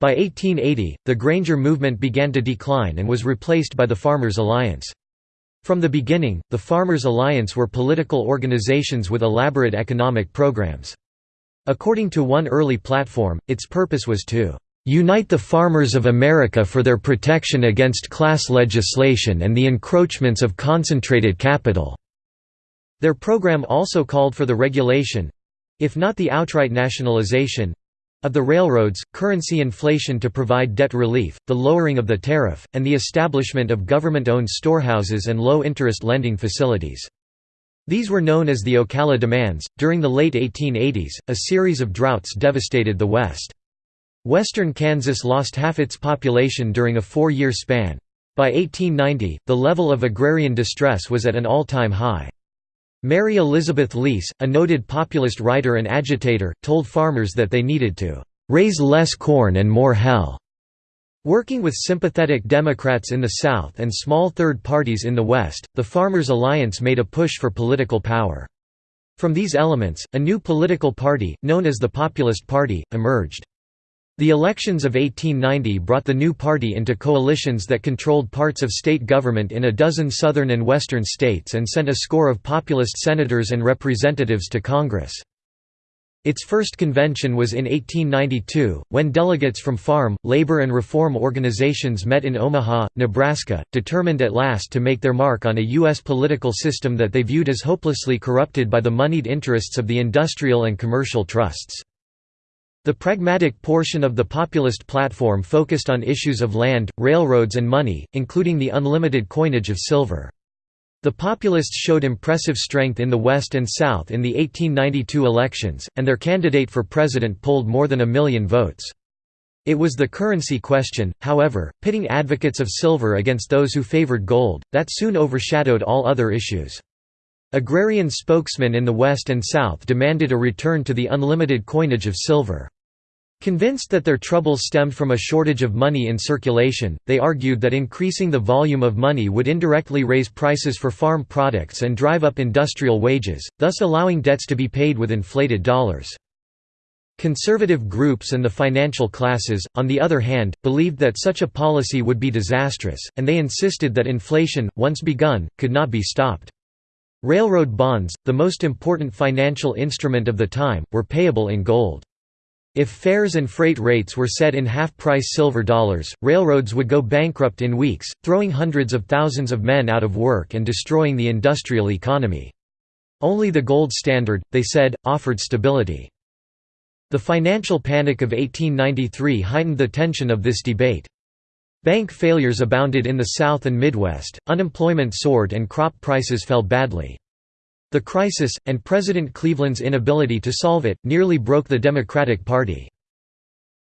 By 1880, the Granger movement began to decline and was replaced by the Farmers' Alliance. From the beginning, the Farmers' Alliance were political organizations with elaborate economic programs. According to one early platform, its purpose was to "...unite the farmers of America for their protection against class legislation and the encroachments of concentrated capital." Their program also called for the regulation—if not the outright nationalization, of the railroads, currency inflation to provide debt relief, the lowering of the tariff, and the establishment of government-owned storehouses and low-interest lending facilities. These were known as the Ocala demands. During the late 1880s, a series of droughts devastated the West. Western Kansas lost half its population during a four-year span. By 1890, the level of agrarian distress was at an all-time high. Mary Elizabeth Lease, a noted populist writer and agitator, told farmers that they needed to "...raise less corn and more hell." Working with sympathetic Democrats in the South and small third parties in the West, the Farmers' Alliance made a push for political power. From these elements, a new political party, known as the Populist Party, emerged. The elections of 1890 brought the new party into coalitions that controlled parts of state government in a dozen southern and western states and sent a score of populist senators and representatives to Congress. Its first convention was in 1892, when delegates from farm, labor and reform organizations met in Omaha, Nebraska, determined at last to make their mark on a U.S. political system that they viewed as hopelessly corrupted by the moneyed interests of the industrial and commercial trusts. The pragmatic portion of the populist platform focused on issues of land, railroads and money, including the unlimited coinage of silver. The populists showed impressive strength in the West and South in the 1892 elections, and their candidate for president polled more than a million votes. It was the currency question, however, pitting advocates of silver against those who favored gold, that soon overshadowed all other issues. Agrarian spokesmen in the West and South demanded a return to the unlimited coinage of silver. Convinced that their troubles stemmed from a shortage of money in circulation, they argued that increasing the volume of money would indirectly raise prices for farm products and drive up industrial wages, thus allowing debts to be paid with inflated dollars. Conservative groups and the financial classes, on the other hand, believed that such a policy would be disastrous, and they insisted that inflation, once begun, could not be stopped. Railroad bonds, the most important financial instrument of the time, were payable in gold. If fares and freight rates were set in half-price silver dollars, railroads would go bankrupt in weeks, throwing hundreds of thousands of men out of work and destroying the industrial economy. Only the gold standard, they said, offered stability. The financial panic of 1893 heightened the tension of this debate. Bank failures abounded in the South and Midwest, unemployment soared and crop prices fell badly. The crisis, and President Cleveland's inability to solve it, nearly broke the Democratic Party.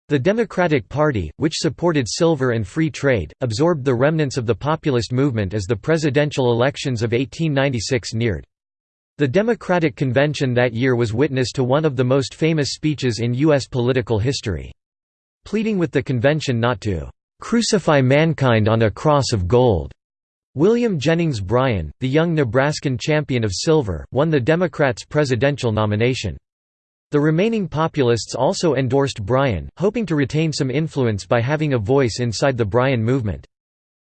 The Democratic Party, which supported silver and free trade, absorbed the remnants of the populist movement as the presidential elections of 1896 neared. The Democratic Convention that year was witness to one of the most famous speeches in U.S. political history. Pleading with the convention not to "...crucify mankind on a cross of gold." William Jennings Bryan, the young Nebraskan champion of silver, won the Democrats' presidential nomination. The remaining populists also endorsed Bryan, hoping to retain some influence by having a voice inside the Bryan movement.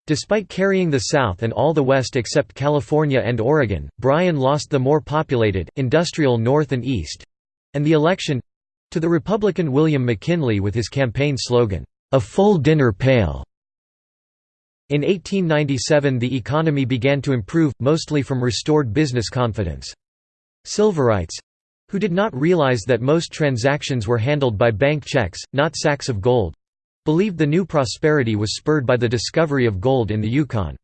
Despite carrying the South and all the West except California and Oregon, Bryan lost the more populated, industrial North and East—and the election—to the Republican William McKinley with his campaign slogan, a full dinner pail. In 1897 the economy began to improve, mostly from restored business confidence. Silverites—who did not realize that most transactions were handled by bank checks, not sacks of gold—believed the new prosperity was spurred by the discovery of gold in the Yukon.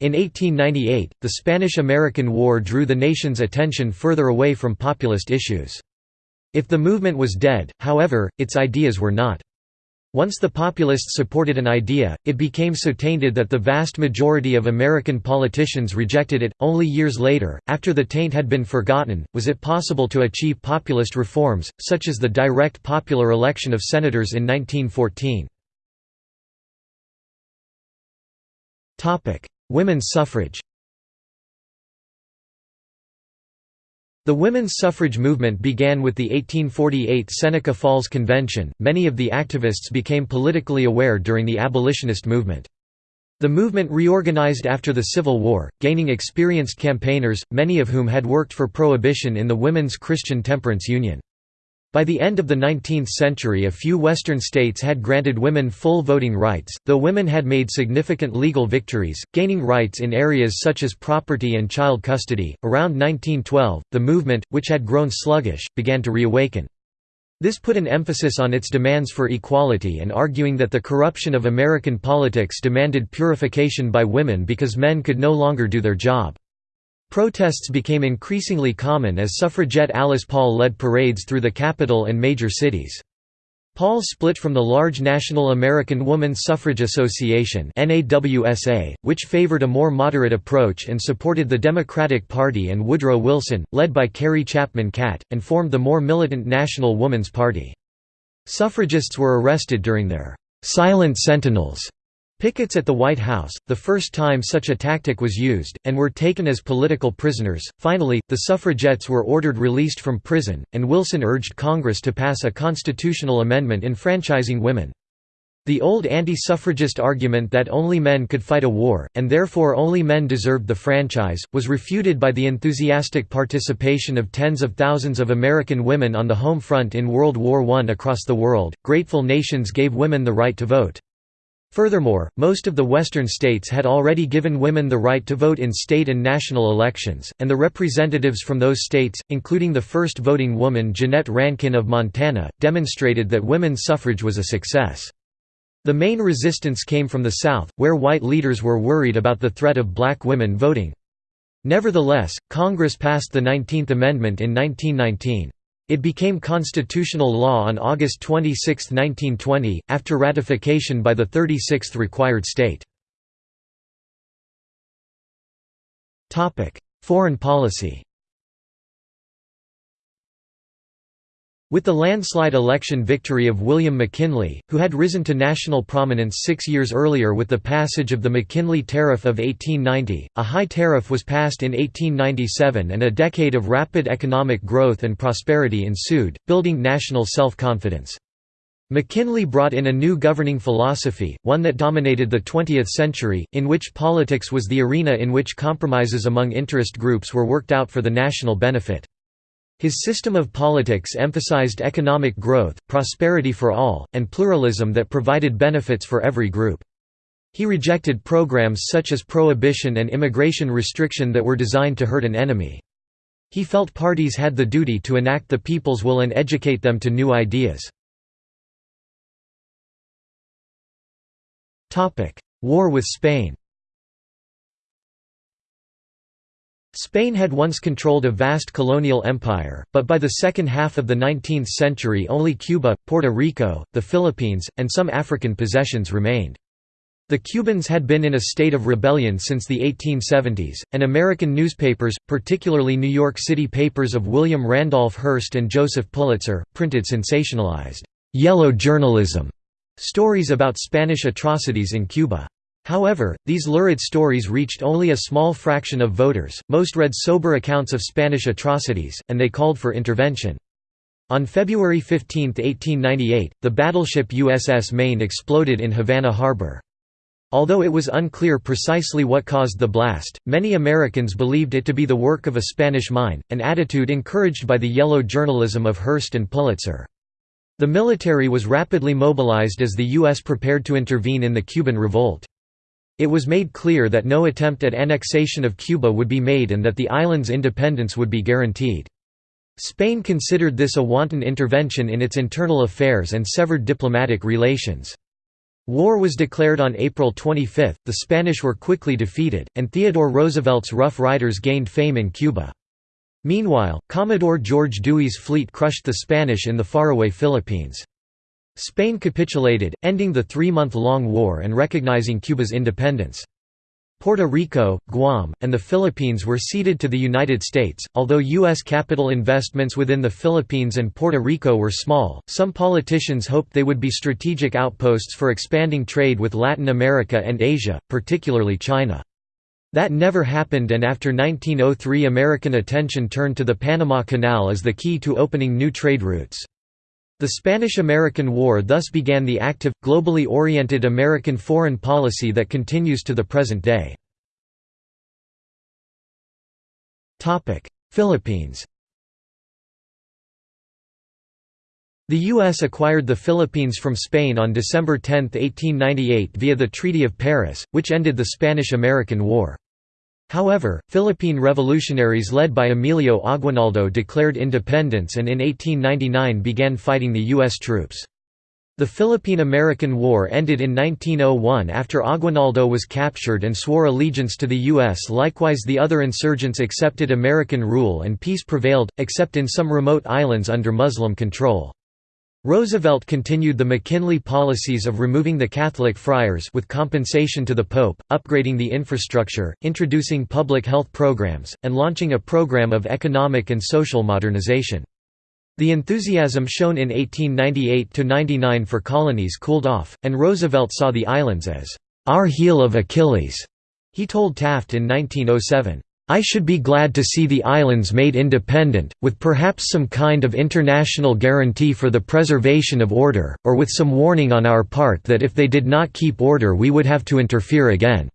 In 1898, the Spanish–American War drew the nation's attention further away from populist issues. If the movement was dead, however, its ideas were not. Once the populists supported an idea, it became so tainted that the vast majority of American politicians rejected it. Only years later, after the taint had been forgotten, was it possible to achieve populist reforms, such as the direct popular election of senators in 1914. Women's suffrage The women's suffrage movement began with the 1848 Seneca Falls Convention. Many of the activists became politically aware during the abolitionist movement. The movement reorganized after the Civil War, gaining experienced campaigners, many of whom had worked for prohibition in the Women's Christian Temperance Union. By the end of the 19th century a few Western states had granted women full voting rights, though women had made significant legal victories, gaining rights in areas such as property and child custody. Around 1912, the movement, which had grown sluggish, began to reawaken. This put an emphasis on its demands for equality and arguing that the corruption of American politics demanded purification by women because men could no longer do their job. Protests became increasingly common as suffragette Alice Paul led parades through the capital and major cities. Paul split from the large National American Woman Suffrage Association which favored a more moderate approach and supported the Democratic Party and Woodrow Wilson, led by Carrie Chapman Catt, and formed the more militant National Woman's Party. Suffragists were arrested during their «silent sentinels» Pickets at the White House, the first time such a tactic was used, and were taken as political prisoners. Finally, the suffragettes were ordered released from prison, and Wilson urged Congress to pass a constitutional amendment enfranchising women. The old anti-suffragist argument that only men could fight a war, and therefore only men deserved the franchise, was refuted by the enthusiastic participation of tens of thousands of American women on the home front in World War I. Across the world, grateful nations gave women the right to vote. Furthermore, most of the Western states had already given women the right to vote in state and national elections, and the representatives from those states, including the first voting woman Jeannette Rankin of Montana, demonstrated that women's suffrage was a success. The main resistance came from the South, where white leaders were worried about the threat of black women voting. Nevertheless, Congress passed the 19th Amendment in 1919. It became constitutional law on August 26, 1920, after ratification by the 36th required state. Foreign policy With the landslide election victory of William McKinley, who had risen to national prominence six years earlier with the passage of the McKinley Tariff of 1890, a high tariff was passed in 1897 and a decade of rapid economic growth and prosperity ensued, building national self-confidence. McKinley brought in a new governing philosophy, one that dominated the 20th century, in which politics was the arena in which compromises among interest groups were worked out for the national benefit. His system of politics emphasized economic growth, prosperity for all, and pluralism that provided benefits for every group. He rejected programs such as prohibition and immigration restriction that were designed to hurt an enemy. He felt parties had the duty to enact the people's will and educate them to new ideas. War with Spain Spain had once controlled a vast colonial empire, but by the second half of the 19th century only Cuba, Puerto Rico, the Philippines, and some African possessions remained. The Cubans had been in a state of rebellion since the 1870s, and American newspapers, particularly New York City papers of William Randolph Hearst and Joseph Pulitzer, printed sensationalized, "'yellow journalism' stories about Spanish atrocities in Cuba. However, these lurid stories reached only a small fraction of voters, most read sober accounts of Spanish atrocities, and they called for intervention. On February 15, 1898, the battleship USS Maine exploded in Havana Harbor. Although it was unclear precisely what caused the blast, many Americans believed it to be the work of a Spanish mine, an attitude encouraged by the yellow journalism of Hearst and Pulitzer. The military was rapidly mobilized as the U.S. prepared to intervene in the Cuban revolt. It was made clear that no attempt at annexation of Cuba would be made and that the island's independence would be guaranteed. Spain considered this a wanton intervention in its internal affairs and severed diplomatic relations. War was declared on April 25, the Spanish were quickly defeated, and Theodore Roosevelt's Rough Riders gained fame in Cuba. Meanwhile, Commodore George Dewey's fleet crushed the Spanish in the faraway Philippines. Spain capitulated, ending the three-month-long war and recognizing Cuba's independence. Puerto Rico, Guam, and the Philippines were ceded to the United States. Although U.S. capital investments within the Philippines and Puerto Rico were small, some politicians hoped they would be strategic outposts for expanding trade with Latin America and Asia, particularly China. That never happened and after 1903 American attention turned to the Panama Canal as the key to opening new trade routes. The Spanish–American War thus began the active, globally oriented American foreign policy that continues to the present day. Philippines The U.S. acquired the Philippines from Spain on December 10, 1898 via the Treaty of Paris, which ended the Spanish–American War. Philippine revolutionaries led by Emilio Aguinaldo declared independence and in 1899 began fighting the U.S. troops. The Philippine–American War ended in 1901 after Aguinaldo was captured and swore allegiance to the U.S. Likewise the other insurgents accepted American rule and peace prevailed, except in some remote islands under Muslim control. Roosevelt continued the McKinley policies of removing the Catholic friars with compensation to the Pope, upgrading the infrastructure, introducing public health programs, and launching a program of economic and social modernization. The enthusiasm shown in 1898–99 for colonies cooled off, and Roosevelt saw the islands as, "...our heel of Achilles." He told Taft in 1907. I should be glad to see the islands made independent, with perhaps some kind of international guarantee for the preservation of order, or with some warning on our part that if they did not keep order we would have to interfere again."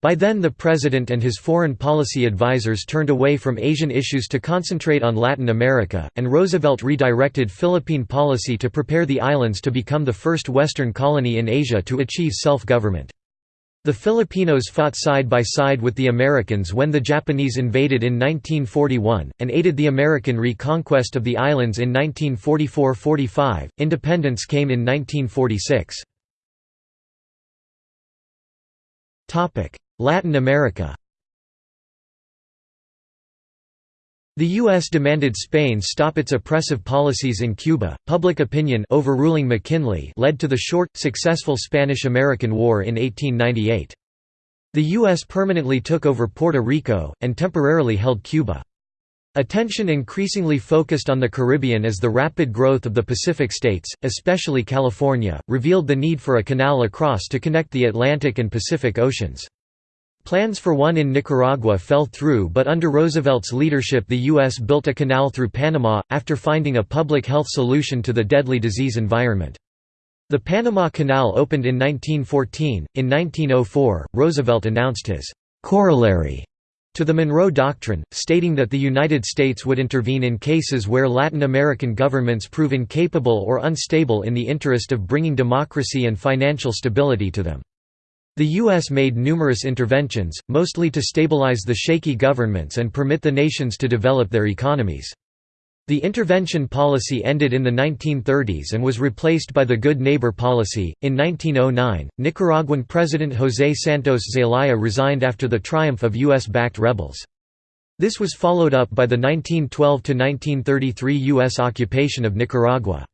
By then the President and his foreign policy advisers turned away from Asian issues to concentrate on Latin America, and Roosevelt redirected Philippine policy to prepare the islands to become the first Western colony in Asia to achieve self-government. The Filipinos fought side by side with the Americans when the Japanese invaded in 1941, and aided the American reconquest of the islands in 1944–45. Independence came in 1946. Latin America The U.S. demanded Spain stop its oppressive policies in Cuba. Public opinion overruling McKinley led to the short, successful Spanish–American War in 1898. The U.S. permanently took over Puerto Rico, and temporarily held Cuba. Attention increasingly focused on the Caribbean as the rapid growth of the Pacific states, especially California, revealed the need for a canal across to connect the Atlantic and Pacific Oceans. Plans for one in Nicaragua fell through but under Roosevelt's leadership the U.S. built a canal through Panama, after finding a public health solution to the deadly disease environment. The Panama Canal opened in 1914. In 1904, Roosevelt announced his corollary to the Monroe Doctrine, stating that the United States would intervene in cases where Latin American governments prove incapable or unstable in the interest of bringing democracy and financial stability to them. The U.S. made numerous interventions, mostly to stabilize the shaky governments and permit the nations to develop their economies. The intervention policy ended in the 1930s and was replaced by the Good Neighbor policy. In 1909, Nicaraguan President José Santos Zelaya resigned after the triumph of U.S. backed rebels. This was followed up by the 1912–1933 U.S. occupation of Nicaragua.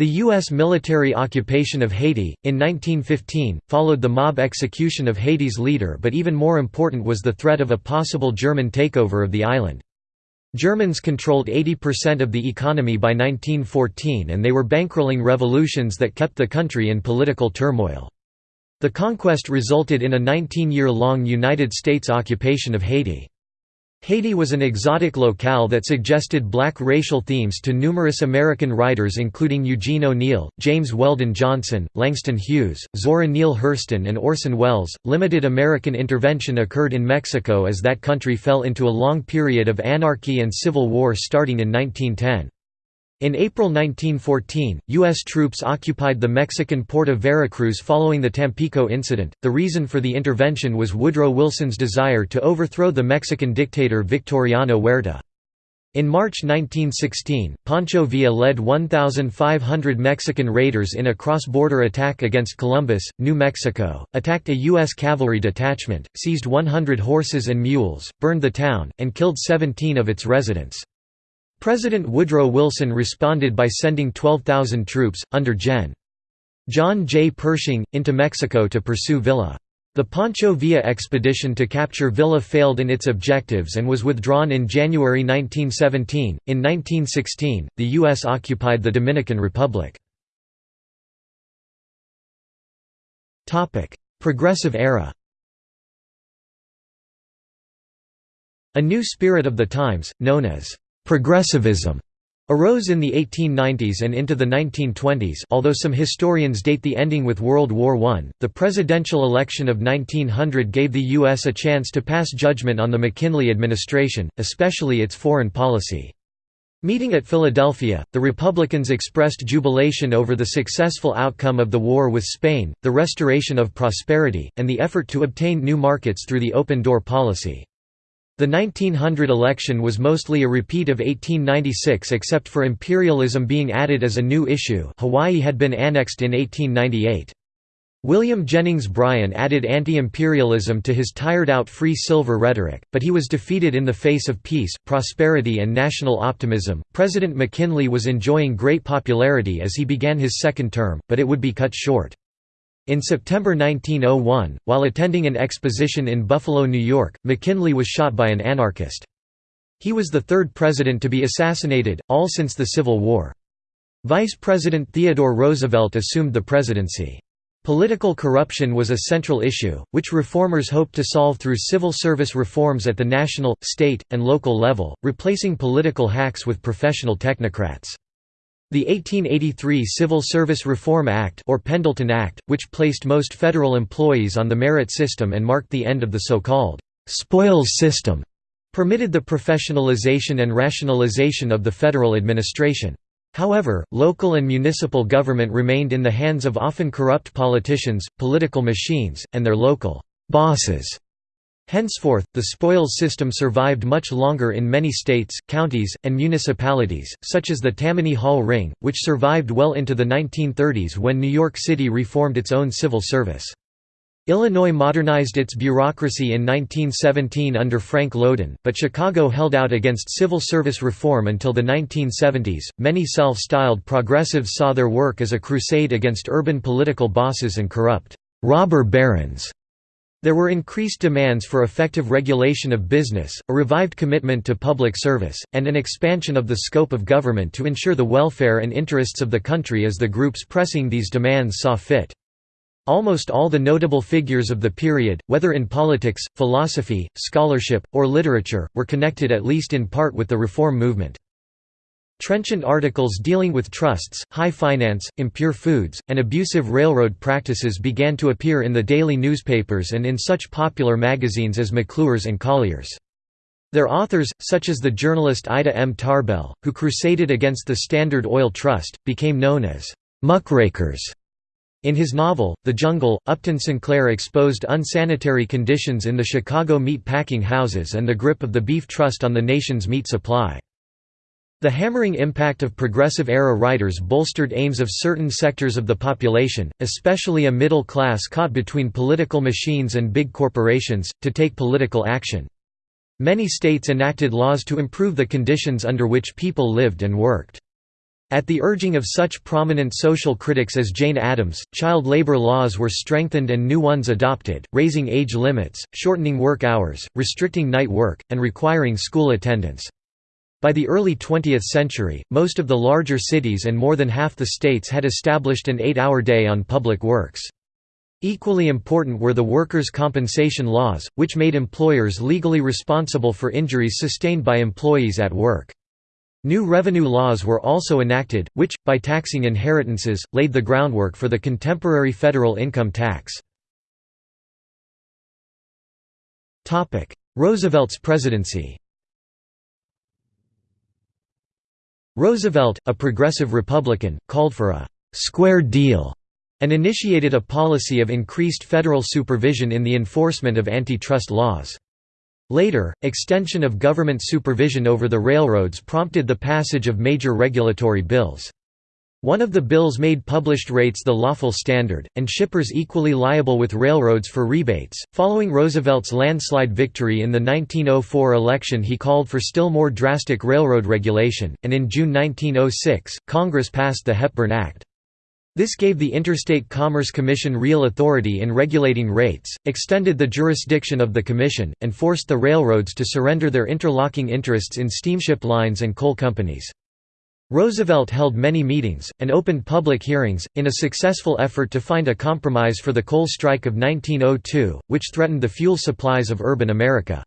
The U.S. military occupation of Haiti, in 1915, followed the mob execution of Haiti's leader but even more important was the threat of a possible German takeover of the island. Germans controlled 80% of the economy by 1914 and they were bankrolling revolutions that kept the country in political turmoil. The conquest resulted in a 19-year-long United States occupation of Haiti. Haiti was an exotic locale that suggested black racial themes to numerous American writers including Eugene O'Neill, James Weldon Johnson, Langston Hughes, Zora Neale Hurston, and Orson Welles. Limited American intervention occurred in Mexico as that country fell into a long period of anarchy and civil war starting in 1910. In April 1914, U.S. troops occupied the Mexican port of Veracruz following the Tampico incident. The reason for the intervention was Woodrow Wilson's desire to overthrow the Mexican dictator Victoriano Huerta. In March 1916, Pancho Villa led 1,500 Mexican raiders in a cross-border attack against Columbus, New Mexico, attacked a U.S. cavalry detachment, seized 100 horses and mules, burned the town, and killed 17 of its residents. President Woodrow Wilson responded by sending 12,000 troops, under Gen. John J. Pershing, into Mexico to pursue Villa. The Pancho Villa expedition to capture Villa failed in its objectives and was withdrawn in January 1917. In 1916, the U.S. occupied the Dominican Republic. Progressive era A new spirit of the times, known as progressivism, arose in the 1890s and into the 1920s although some historians date the ending with World War I. The presidential election of 1900 gave the U.S. a chance to pass judgment on the McKinley administration, especially its foreign policy. Meeting at Philadelphia, the Republicans expressed jubilation over the successful outcome of the war with Spain, the restoration of prosperity, and the effort to obtain new markets through the open door policy. The 1900 election was mostly a repeat of 1896 except for imperialism being added as a new issue Hawaii had been annexed in 1898. William Jennings Bryan added anti-imperialism to his tired-out free silver rhetoric, but he was defeated in the face of peace, prosperity and national optimism. President McKinley was enjoying great popularity as he began his second term, but it would be cut short. In September 1901, while attending an exposition in Buffalo, New York, McKinley was shot by an anarchist. He was the third president to be assassinated, all since the Civil War. Vice President Theodore Roosevelt assumed the presidency. Political corruption was a central issue, which reformers hoped to solve through civil service reforms at the national, state, and local level, replacing political hacks with professional technocrats. The 1883 Civil Service Reform Act or Pendleton Act, which placed most federal employees on the merit system and marked the end of the so-called «spoils system», permitted the professionalization and rationalization of the federal administration. However, local and municipal government remained in the hands of often corrupt politicians, political machines, and their local «bosses» Henceforth, the spoils system survived much longer in many states, counties, and municipalities, such as the Tammany Hall Ring, which survived well into the 1930s when New York City reformed its own civil service. Illinois modernized its bureaucracy in 1917 under Frank Lowden, but Chicago held out against civil service reform until the 1970s. Many self styled progressives saw their work as a crusade against urban political bosses and corrupt robber barons there were increased demands for effective regulation of business, a revived commitment to public service, and an expansion of the scope of government to ensure the welfare and interests of the country as the groups pressing these demands saw fit. Almost all the notable figures of the period, whether in politics, philosophy, scholarship, or literature, were connected at least in part with the reform movement. Trenchant articles dealing with trusts, high finance, impure foods, and abusive railroad practices began to appear in the daily newspapers and in such popular magazines as McClure's and Collier's. Their authors, such as the journalist Ida M. Tarbell, who crusaded against the Standard Oil Trust, became known as muckrakers. In his novel, The Jungle, Upton Sinclair exposed unsanitary conditions in the Chicago meat packing houses and the grip of the Beef Trust on the nation's meat supply. The hammering impact of Progressive-era writers bolstered aims of certain sectors of the population, especially a middle class caught between political machines and big corporations, to take political action. Many states enacted laws to improve the conditions under which people lived and worked. At the urging of such prominent social critics as Jane Addams, child labor laws were strengthened and new ones adopted, raising age limits, shortening work hours, restricting night work, and requiring school attendance. By the early 20th century, most of the larger cities and more than half the states had established an eight-hour day on public works. Equally important were the workers' compensation laws, which made employers legally responsible for injuries sustained by employees at work. New revenue laws were also enacted, which, by taxing inheritances, laid the groundwork for the contemporary federal income tax. Roosevelt's presidency Roosevelt, a progressive Republican, called for a «square deal» and initiated a policy of increased federal supervision in the enforcement of antitrust laws. Later, extension of government supervision over the railroads prompted the passage of major regulatory bills. One of the bills made published rates the lawful standard, and shippers equally liable with railroads for rebates. Following Roosevelt's landslide victory in the 1904 election, he called for still more drastic railroad regulation, and in June 1906, Congress passed the Hepburn Act. This gave the Interstate Commerce Commission real authority in regulating rates, extended the jurisdiction of the commission, and forced the railroads to surrender their interlocking interests in steamship lines and coal companies. Roosevelt held many meetings, and opened public hearings, in a successful effort to find a compromise for the coal strike of 1902, which threatened the fuel supplies of urban America.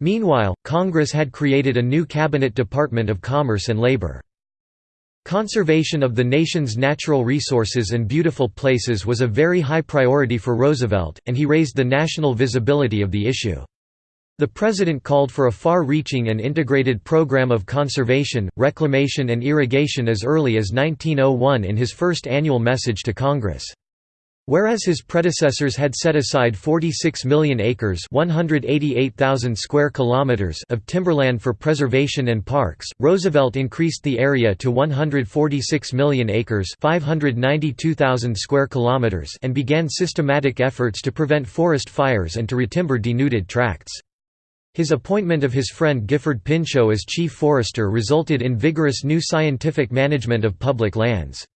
Meanwhile, Congress had created a new Cabinet Department of Commerce and Labor. Conservation of the nation's natural resources and beautiful places was a very high priority for Roosevelt, and he raised the national visibility of the issue. The President called for a far-reaching and integrated program of conservation, reclamation and irrigation as early as 1901 in his first annual message to Congress. Whereas his predecessors had set aside 46 million acres square kilometers of timberland for preservation and parks, Roosevelt increased the area to 146 million acres square kilometers and began systematic efforts to prevent forest fires and to retimber denuded tracts. His appointment of his friend Gifford Pinchot as chief forester resulted in vigorous new scientific management of public lands.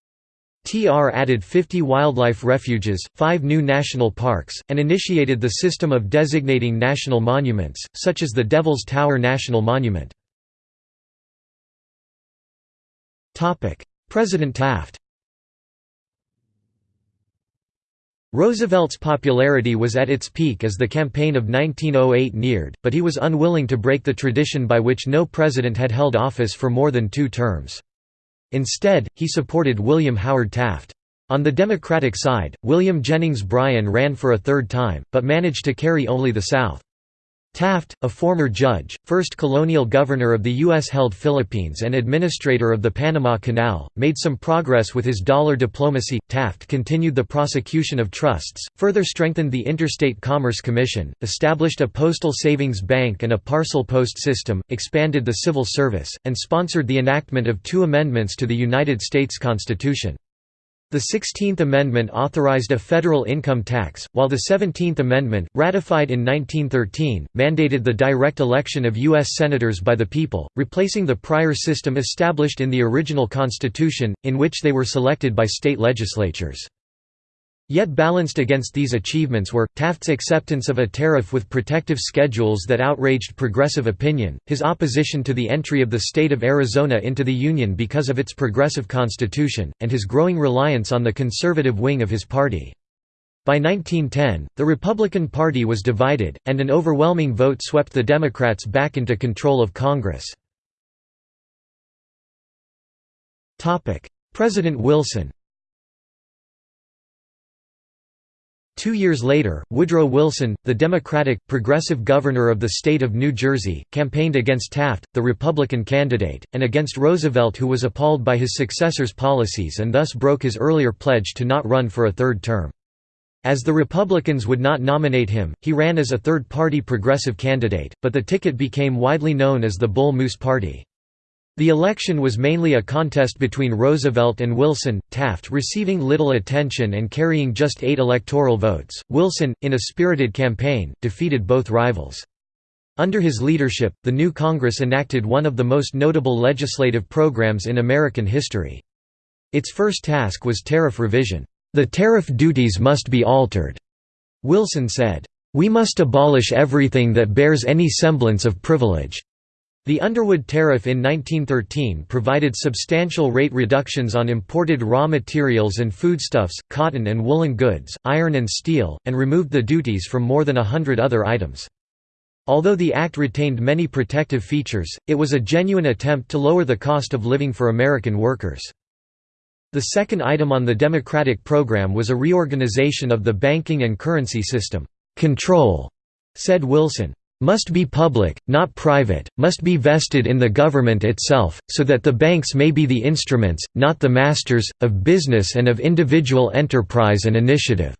TR added 50 wildlife refuges, five new national parks, and initiated the system of designating national monuments, such as the Devil's Tower National Monument. President Taft Roosevelt's popularity was at its peak as the campaign of 1908 neared, but he was unwilling to break the tradition by which no president had held office for more than two terms. Instead, he supported William Howard Taft. On the Democratic side, William Jennings Bryan ran for a third time, but managed to carry only the South. Taft, a former judge, first colonial governor of the U.S.-held Philippines and administrator of the Panama Canal, made some progress with his dollar diplomacy. Taft continued the prosecution of trusts, further strengthened the Interstate Commerce Commission, established a postal savings bank and a parcel post system, expanded the civil service, and sponsored the enactment of two amendments to the United States Constitution. The Sixteenth Amendment authorized a federal income tax, while the Seventeenth Amendment, ratified in 1913, mandated the direct election of U.S. Senators by the people, replacing the prior system established in the original Constitution, in which they were selected by state legislatures. Yet balanced against these achievements were, Taft's acceptance of a tariff with protective schedules that outraged progressive opinion, his opposition to the entry of the state of Arizona into the Union because of its progressive constitution, and his growing reliance on the conservative wing of his party. By 1910, the Republican Party was divided, and an overwhelming vote swept the Democrats back into control of Congress. President Wilson Two years later, Woodrow Wilson, the Democratic, progressive governor of the state of New Jersey, campaigned against Taft, the Republican candidate, and against Roosevelt who was appalled by his successor's policies and thus broke his earlier pledge to not run for a third term. As the Republicans would not nominate him, he ran as a third-party progressive candidate, but the ticket became widely known as the Bull Moose Party. The election was mainly a contest between Roosevelt and Wilson, Taft receiving little attention and carrying just eight electoral votes. Wilson, in a spirited campaign, defeated both rivals. Under his leadership, the new Congress enacted one of the most notable legislative programs in American history. Its first task was tariff revision. The tariff duties must be altered, Wilson said. We must abolish everything that bears any semblance of privilege. The Underwood Tariff in 1913 provided substantial rate reductions on imported raw materials and foodstuffs, cotton and woolen goods, iron and steel, and removed the duties from more than a hundred other items. Although the act retained many protective features, it was a genuine attempt to lower the cost of living for American workers. The second item on the Democratic program was a reorganization of the banking and currency system. Control, said Wilson, must be public, not private, must be vested in the government itself, so that the banks may be the instruments, not the masters, of business and of individual enterprise and initiative."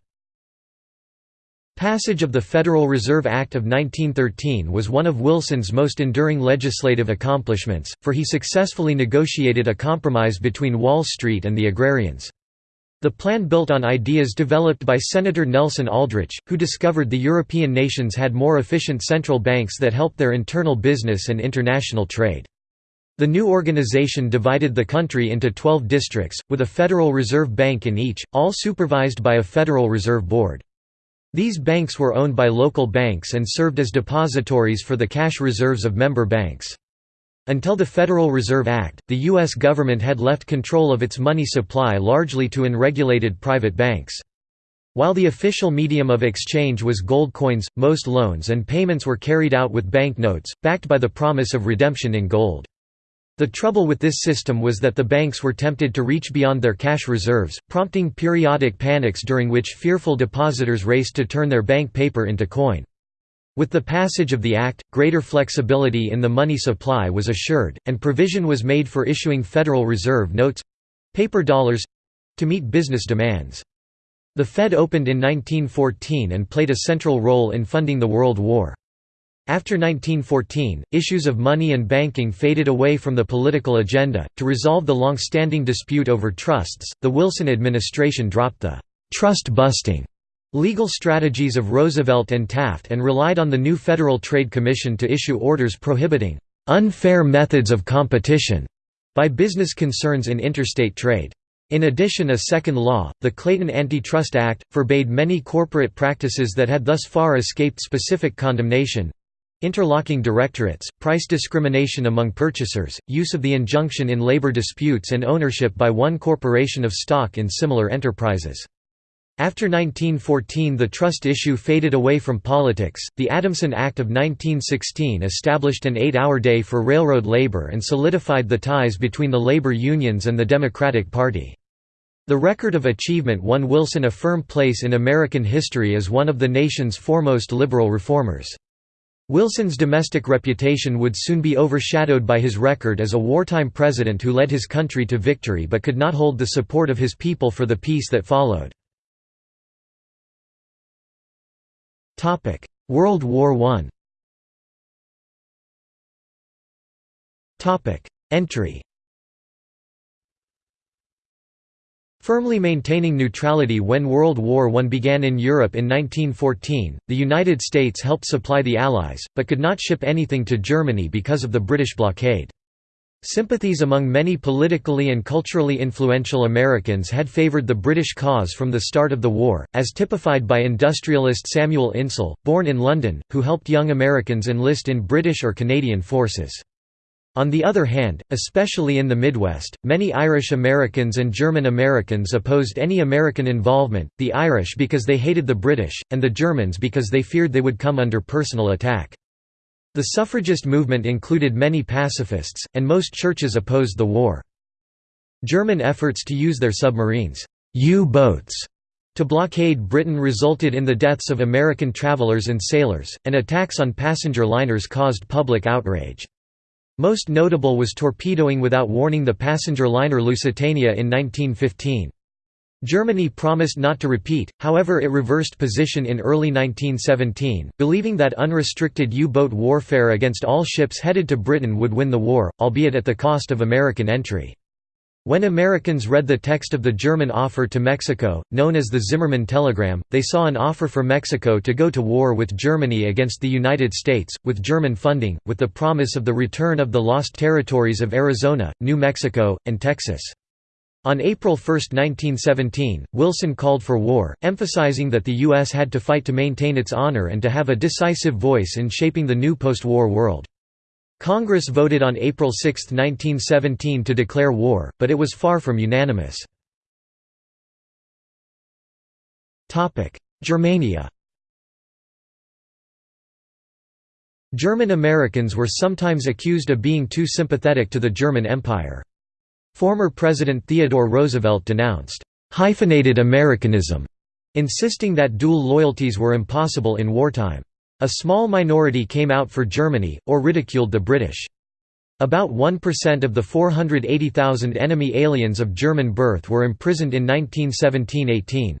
Passage of the Federal Reserve Act of 1913 was one of Wilson's most enduring legislative accomplishments, for he successfully negotiated a compromise between Wall Street and the agrarians. The plan built on ideas developed by Senator Nelson Aldrich, who discovered the European nations had more efficient central banks that helped their internal business and international trade. The new organization divided the country into 12 districts, with a Federal Reserve Bank in each, all supervised by a Federal Reserve Board. These banks were owned by local banks and served as depositories for the cash reserves of member banks. Until the Federal Reserve Act, the U.S. government had left control of its money supply largely to unregulated private banks. While the official medium of exchange was gold coins, most loans and payments were carried out with banknotes, backed by the promise of redemption in gold. The trouble with this system was that the banks were tempted to reach beyond their cash reserves, prompting periodic panics during which fearful depositors raced to turn their bank paper into coin. With the passage of the Act, greater flexibility in the money supply was assured, and provision was made for issuing Federal Reserve notes—paper dollars—to meet business demands. The Fed opened in 1914 and played a central role in funding the World War. After 1914, issues of money and banking faded away from the political agenda. To resolve the long standing dispute over trusts, the Wilson administration dropped the trust busting legal strategies of Roosevelt and Taft and relied on the new Federal Trade Commission to issue orders prohibiting unfair methods of competition by business concerns in interstate trade. In addition a second law, the Clayton Antitrust Act, forbade many corporate practices that had thus far escaped specific condemnation, Interlocking directorates, price discrimination among purchasers, use of the injunction in labor disputes and ownership by one corporation of stock in similar enterprises. After 1914 the trust issue faded away from politics. The Adamson Act of 1916 established an eight-hour day for railroad labor and solidified the ties between the labor unions and the Democratic Party. The record of achievement won Wilson a firm place in American history as one of the nation's foremost liberal reformers. Wilson's domestic reputation would soon be overshadowed by his record as a wartime president who led his country to victory but could not hold the support of his people for the peace that followed. World War I Entry. Firmly maintaining neutrality when World War I began in Europe in 1914, the United States helped supply the Allies, but could not ship anything to Germany because of the British blockade. Sympathies among many politically and culturally influential Americans had favored the British cause from the start of the war, as typified by industrialist Samuel Insull, born in London, who helped young Americans enlist in British or Canadian forces. On the other hand, especially in the Midwest, many Irish Americans and German Americans opposed any American involvement, the Irish because they hated the British, and the Germans because they feared they would come under personal attack. The suffragist movement included many pacifists, and most churches opposed the war. German efforts to use their submarines U-boats to blockade Britain resulted in the deaths of American travelers and sailors, and attacks on passenger liners caused public outrage. Most notable was torpedoing without warning the passenger liner Lusitania in 1915. Germany promised not to repeat, however it reversed position in early 1917, believing that unrestricted U-boat warfare against all ships headed to Britain would win the war, albeit at the cost of American entry. When Americans read the text of the German offer to Mexico, known as the Zimmermann Telegram, they saw an offer for Mexico to go to war with Germany against the United States, with German funding, with the promise of the return of the lost territories of Arizona, New Mexico, and Texas. On April 1, 1917, Wilson called for war, emphasizing that the U.S. had to fight to maintain its honor and to have a decisive voice in shaping the new post-war world. Congress voted on April 6, 1917 to declare war, but it was far from unanimous. Germania German Americans were sometimes accused of being too sympathetic to the German Empire. Former President Theodore Roosevelt denounced «hyphenated Americanism», insisting that dual loyalties were impossible in wartime. A small minority came out for Germany, or ridiculed the British. About 1% of the 480,000 enemy aliens of German birth were imprisoned in 1917–18.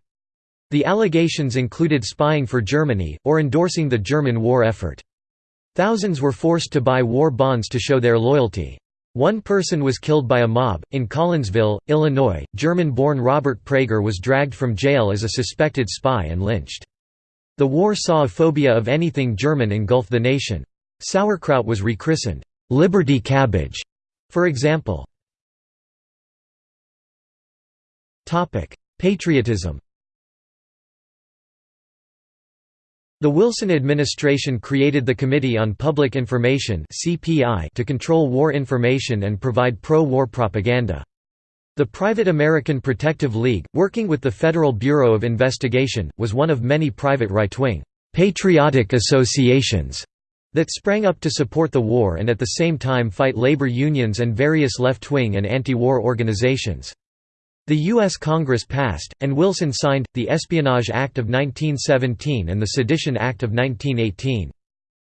The allegations included spying for Germany, or endorsing the German war effort. Thousands were forced to buy war bonds to show their loyalty. One person was killed by a mob. In Collinsville, Illinois, German born Robert Prager was dragged from jail as a suspected spy and lynched. The war saw a phobia of anything German engulf the nation. Sauerkraut was rechristened, Liberty cabbage, for example. Patriotism The Wilson administration created the Committee on Public Information to control war information and provide pro-war propaganda. The Private American Protective League, working with the Federal Bureau of Investigation, was one of many private right-wing, "'patriotic associations' that sprang up to support the war and at the same time fight labor unions and various left-wing and anti-war organizations. The U.S. Congress passed, and Wilson signed, the Espionage Act of 1917 and the Sedition Act of 1918.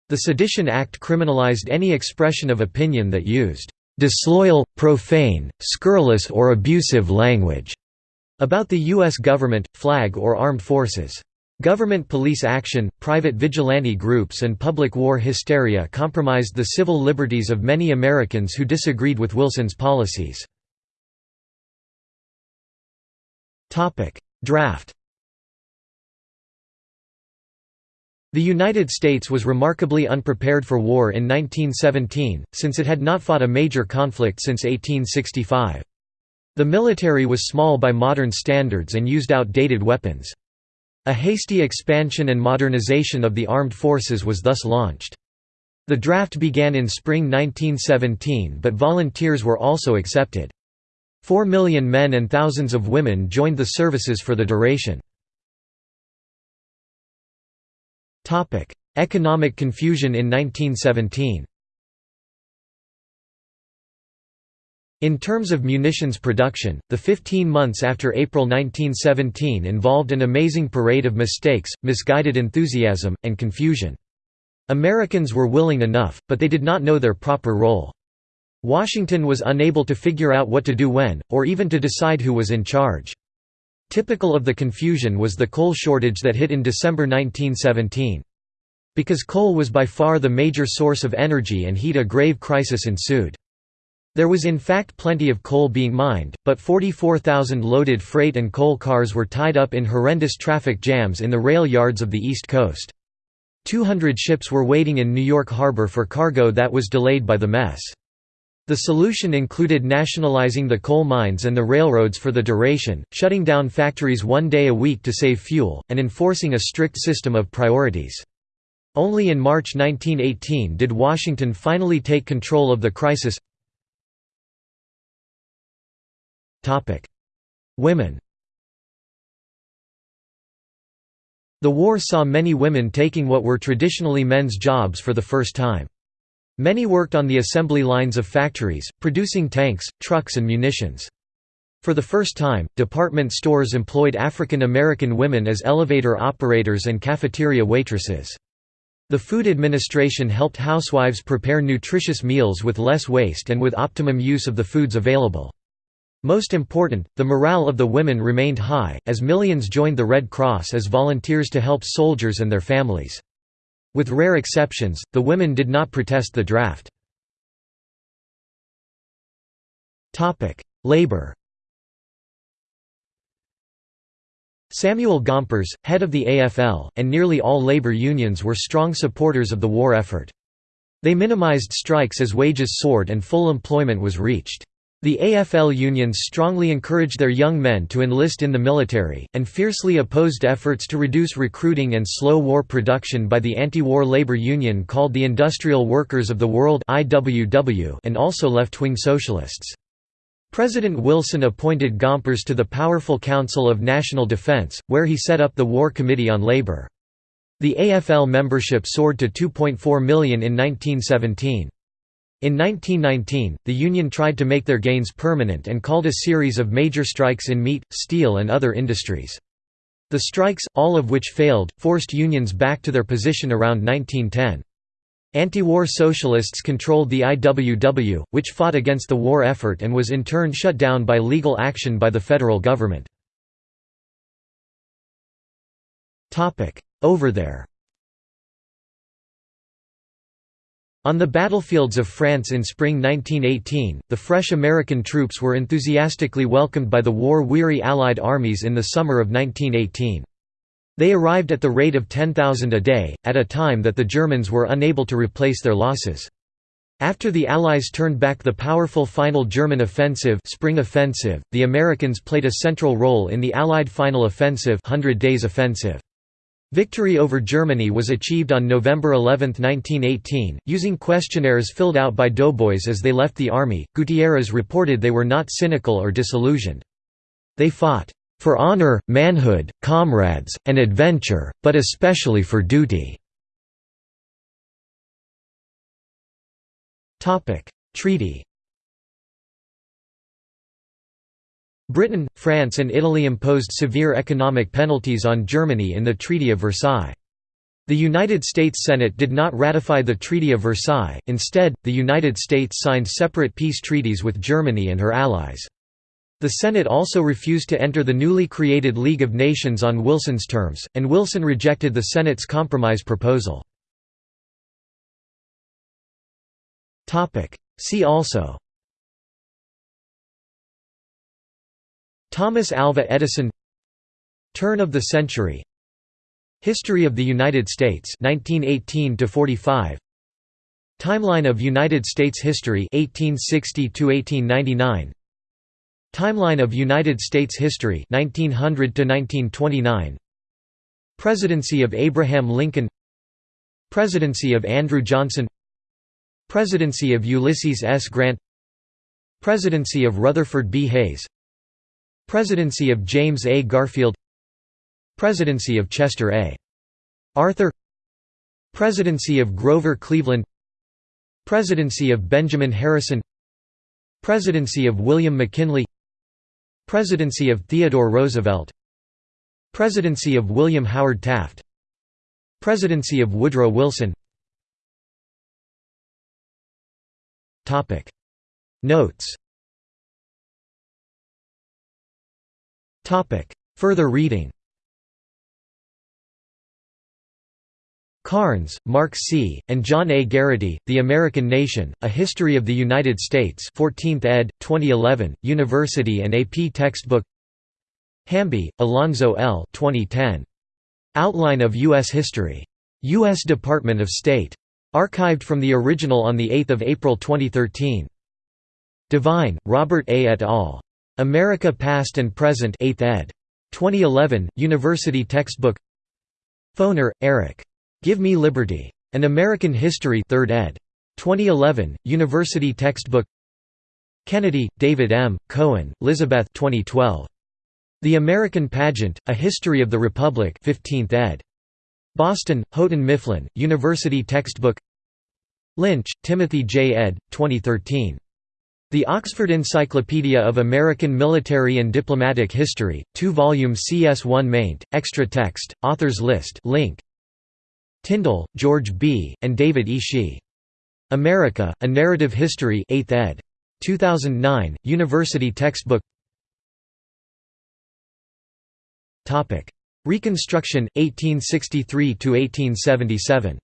The Sedition Act criminalized any expression of opinion that used "...disloyal, profane, scurrilous or abusive language." about the U.S. government, flag or armed forces. Government police action, private vigilante groups and public war hysteria compromised the civil liberties of many Americans who disagreed with Wilson's policies. Draft The United States was remarkably unprepared for war in 1917, since it had not fought a major conflict since 1865. The military was small by modern standards and used outdated weapons. A hasty expansion and modernization of the armed forces was thus launched. The draft began in spring 1917 but volunteers were also accepted. Four million men and thousands of women joined the services for the duration. Economic confusion in 1917 In terms of munitions production, the 15 months after April 1917 involved an amazing parade of mistakes, misguided enthusiasm, and confusion. Americans were willing enough, but they did not know their proper role. Washington was unable to figure out what to do when, or even to decide who was in charge. Typical of the confusion was the coal shortage that hit in December 1917. Because coal was by far the major source of energy and heat a grave crisis ensued. There was in fact plenty of coal being mined, but 44,000 loaded freight and coal cars were tied up in horrendous traffic jams in the rail yards of the East Coast. 200 ships were waiting in New York Harbor for cargo that was delayed by the mess. The solution included nationalizing the coal mines and the railroads for the duration, shutting down factories one day a week to save fuel, and enforcing a strict system of priorities. Only in March 1918 did Washington finally take control of the crisis. Women The war saw many women taking what were traditionally men's jobs for the first time. Many worked on the assembly lines of factories, producing tanks, trucks and munitions. For the first time, department stores employed African American women as elevator operators and cafeteria waitresses. The Food Administration helped housewives prepare nutritious meals with less waste and with optimum use of the foods available. Most important, the morale of the women remained high, as millions joined the Red Cross as volunteers to help soldiers and their families. With rare exceptions, the women did not protest the draft. Labor Samuel Gompers, head of the AFL, and nearly all labor unions were strong supporters of the war effort. They minimized strikes as wages soared and full employment was reached. The AFL unions strongly encouraged their young men to enlist in the military, and fiercely opposed efforts to reduce recruiting and slow war production by the anti-war labor union called the Industrial Workers of the World and also left-wing socialists. President Wilson appointed Gompers to the powerful Council of National Defense, where he set up the War Committee on Labor. The AFL membership soared to 2.4 million in 1917. In 1919, the Union tried to make their gains permanent and called a series of major strikes in meat, steel and other industries. The strikes, all of which failed, forced unions back to their position around 1910. Anti-war socialists controlled the IWW, which fought against the war effort and was in turn shut down by legal action by the federal government. Over there On the battlefields of France in spring 1918, the fresh American troops were enthusiastically welcomed by the war-weary Allied armies in the summer of 1918. They arrived at the rate of 10,000 a day, at a time that the Germans were unable to replace their losses. After the Allies turned back the powerful final German offensive, Spring offensive the Americans played a central role in the Allied final offensive, Hundred Days Offensive. Victory over Germany was achieved on November 11, 1918, using questionnaires filled out by doughboys as they left the army. Gutierrez reported they were not cynical or disillusioned. They fought for honor, manhood, comrades, and adventure, but especially for duty. Treaty Britain, France and Italy imposed severe economic penalties on Germany in the Treaty of Versailles. The United States Senate did not ratify the Treaty of Versailles, instead, the United States signed separate peace treaties with Germany and her allies. The Senate also refused to enter the newly created League of Nations on Wilson's terms, and Wilson rejected the Senate's compromise proposal. See also Thomas Alva Edison Turn of the century History of the United States 1918 to 45 Timeline of United States history 1860 to 1899 Timeline of United States history 1900 to 1929 Presidency of Abraham Lincoln Presidency of Andrew Johnson Presidency of Ulysses S. Grant Presidency of Rutherford B. Hayes Presidency of James A. Garfield. Presidency of Chester A. Arthur. Presidency of Grover Cleveland. Presidency of Benjamin Harrison. Presidency of William McKinley. Presidency of Theodore Roosevelt. Presidency of William Howard Taft. Presidency of Woodrow Wilson. Notes Further reading Carnes, Mark C., and John A. Garraty, The American Nation, A History of the United States 14th ed., 2011, University and AP textbook Hamby, Alonzo L. 2010. Outline of U.S. History. U.S. Department of State. Archived from the original on 8 April 2013. Devine, Robert A. et al. America Past and Present 8th ed. 2011, University textbook Foner, Eric. Give Me Liberty. An American History 3rd ed. 2011, University textbook Kennedy, David M., Cohen, Elizabeth 2012. The American Pageant, A History of the Republic 15th ed. Boston, Houghton Mifflin, University textbook Lynch, Timothy J. ed. 2013. The Oxford Encyclopedia of American Military and Diplomatic History, 2-volume CS1 maint, extra text, authors list link. Tindall, George B., and David E. Shi. America, A Narrative History 8th ed. 2009, University textbook Reconstruction, 1863–1877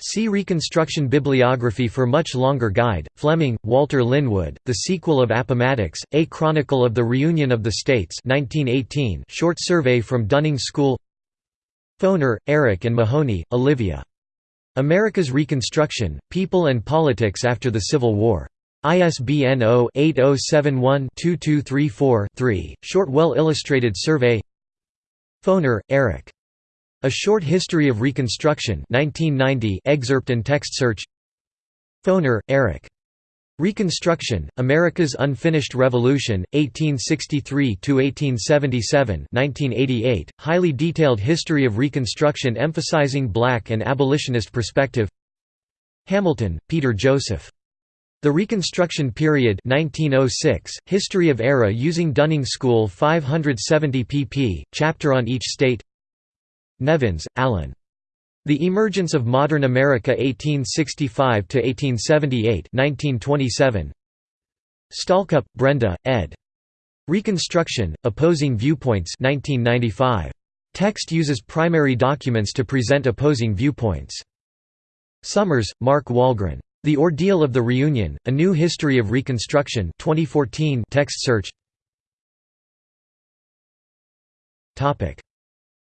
See Reconstruction Bibliography for much longer guide. Fleming, Walter Linwood, The Sequel of Appomattox, A Chronicle of the Reunion of the States 1918 short survey from Dunning School Foner, Eric and Mahoney, Olivia. America's Reconstruction, People and Politics After the Civil War. ISBN 0-8071-2234-3, short well-illustrated survey Foner, Eric. A Short History of Reconstruction 1990 excerpt and text search Foner, Eric. Reconstruction, America's Unfinished Revolution, 1863–1877 1988, highly detailed history of Reconstruction emphasizing black and abolitionist perspective Hamilton, Peter Joseph. The Reconstruction Period 1906, History of Era using Dunning School 570 pp, chapter on each state Nevins, Alan. The Emergence of Modern America 1865–1878 1927. Stalcup, Brenda, ed. Reconstruction, Opposing Viewpoints 1995. Text uses primary documents to present opposing viewpoints. Summers, Mark Wahlgren. The Ordeal of the Reunion, A New History of Reconstruction 2014 text search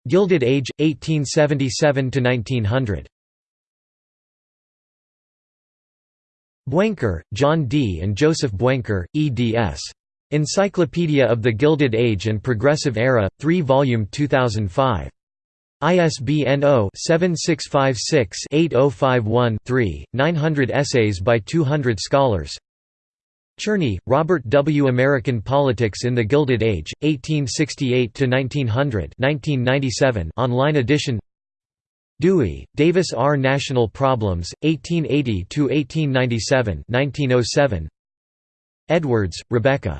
Gilded Age, 1877–1900 Buenker, John D. and Joseph Buenker, eds. Encyclopedia of the Gilded Age and Progressive Era, 3 volume 2005. ISBN 0-7656-8051-3, 900 essays by 200 scholars Cherney, Robert W. American Politics in the Gilded Age, 1868–1900 online edition Dewey, Davis R. National Problems, 1880–1897 Edwards, Rebecca.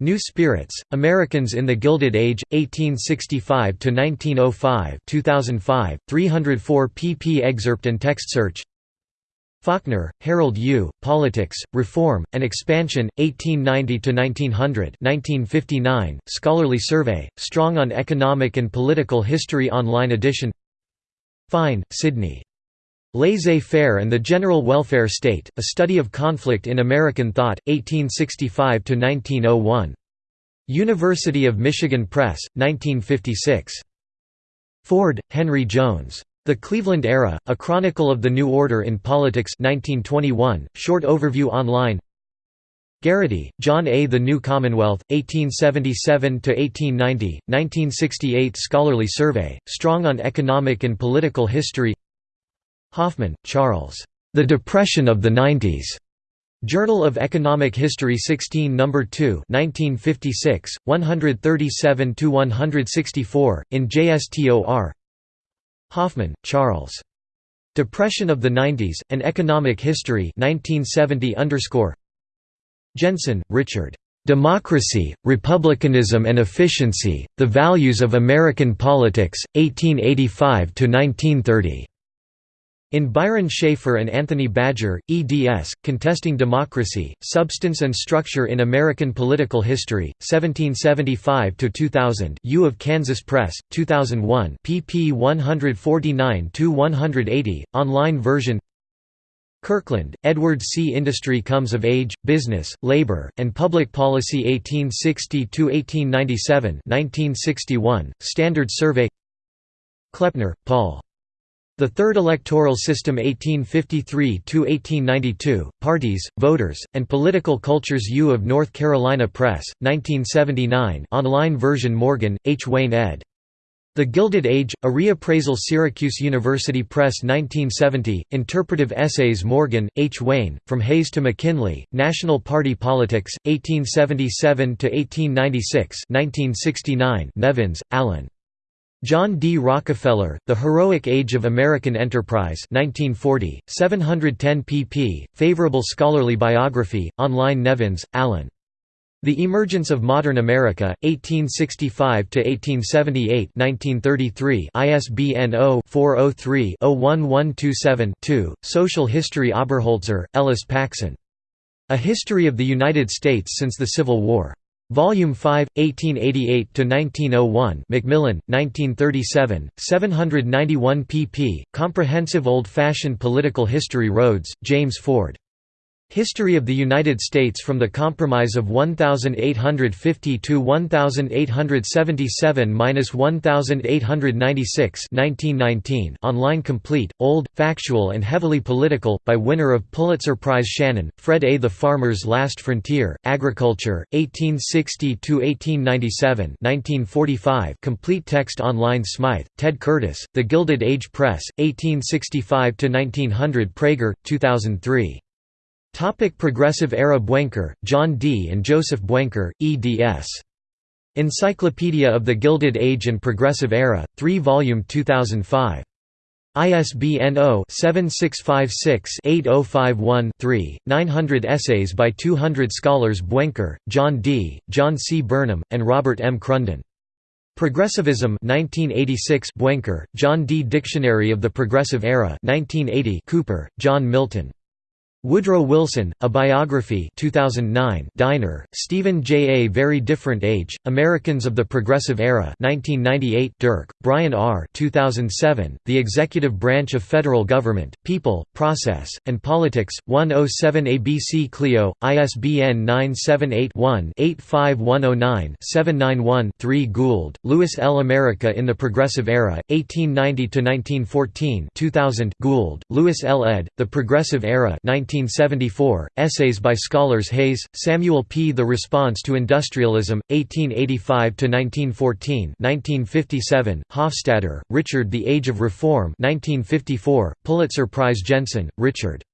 New Spirits, Americans in the Gilded Age, 1865–1905 2005, 304 pp excerpt and text search Faulkner, Harold U., Politics, Reform, and Expansion, 1890–1900 Scholarly Survey, Strong on Economic and Political History Online edition Fine, Sidney. Laissez-faire and the General Welfare State, A Study of Conflict in American Thought, 1865–1901. University of Michigan Press, 1956. Ford, Henry Jones. The Cleveland Era, A Chronicle of the New Order in Politics 1921, short overview online Garraty, John A. The New Commonwealth, 1877–1890, 1968 Scholarly Survey, Strong on Economic and Political History Hoffman, Charles. The Depression of the Nineties. Journal of Economic History 16 No. 2 1956, 137–164, in JSTOR Hoffman, Charles. Depression of the Nineties, An Economic History 1970 Jensen, Richard. Democracy, Republicanism and Efficiency, The Values of American Politics, 1885–1930. In Byron Shafer and Anthony Badger, eds. Contesting Democracy, Substance and Structure in American Political History, 1775–2000 U of Kansas Press, 2001 pp 149–180, online version Kirkland, Edward C. Industry Comes of Age, Business, Labor, and Public Policy 1860–1897 1961, Standard Survey Kleppner, Paul. The Third Electoral System 1853–1892, Parties, Voters, and Political Cultures U of North Carolina Press, 1979 online version Morgan, H. Wayne ed. The Gilded Age, a reappraisal Syracuse University Press 1970, Interpretive Essays Morgan, H. Wayne, From Hayes to McKinley, National Party Politics, 1877–1896 Nevins, Allen. John D. Rockefeller, The Heroic Age of American Enterprise 1940, 710 pp. Favorable scholarly biography, online Nevins, Allen. The Emergence of Modern America, 1865–1878 1933 ISBN 0-403-01127-2, Social History Oberholtzer, Ellis Paxson. A History of the United States Since the Civil War. Volume 5, 1888–1901 Macmillan, 1937, 791 pp. Comprehensive Old-Fashioned Political History Rhodes, James Ford. History of the United States from the Compromise of 1850 to 1897–1896 online complete, old, factual and heavily political, by winner of Pulitzer Prize Shannon, Fred A. The Farmer's Last Frontier, Agriculture, 1860–1897 complete text online Smythe, Ted Curtis, The Gilded Age Press, 1865–1900 Praeger, 2003. Topic Progressive Era Buenker, John D. and Joseph Buenker, eds. Encyclopedia of the Gilded Age and Progressive Era, 3 volume 2005. ISBN 0-7656-8051-3, 900 essays by 200 scholars Buenker, John D., John C. Burnham, and Robert M. Crunden. Progressivism 1986 Buenker, John D. Dictionary of the Progressive Era 1980 Cooper, John Milton. Woodrow Wilson, A Biography 2009 Diner, Stephen J. A Very Different Age, Americans of the Progressive Era 1998 Dirck, Brian R. 2007, The Executive Branch of Federal Government, People, Process, and Politics, 107 ABC Clio, ISBN 978-1-85109-791-3 Gould, Louis L. America in the Progressive Era, 1890–1914 2000 Gould, Louis L. ed., The Progressive Era 19 1974, essays by scholars Hays, Samuel P. The Response to Industrialism, 1885–1914 1957, Hofstadter, Richard The Age of Reform 1954, Pulitzer Prize Jensen, Richard.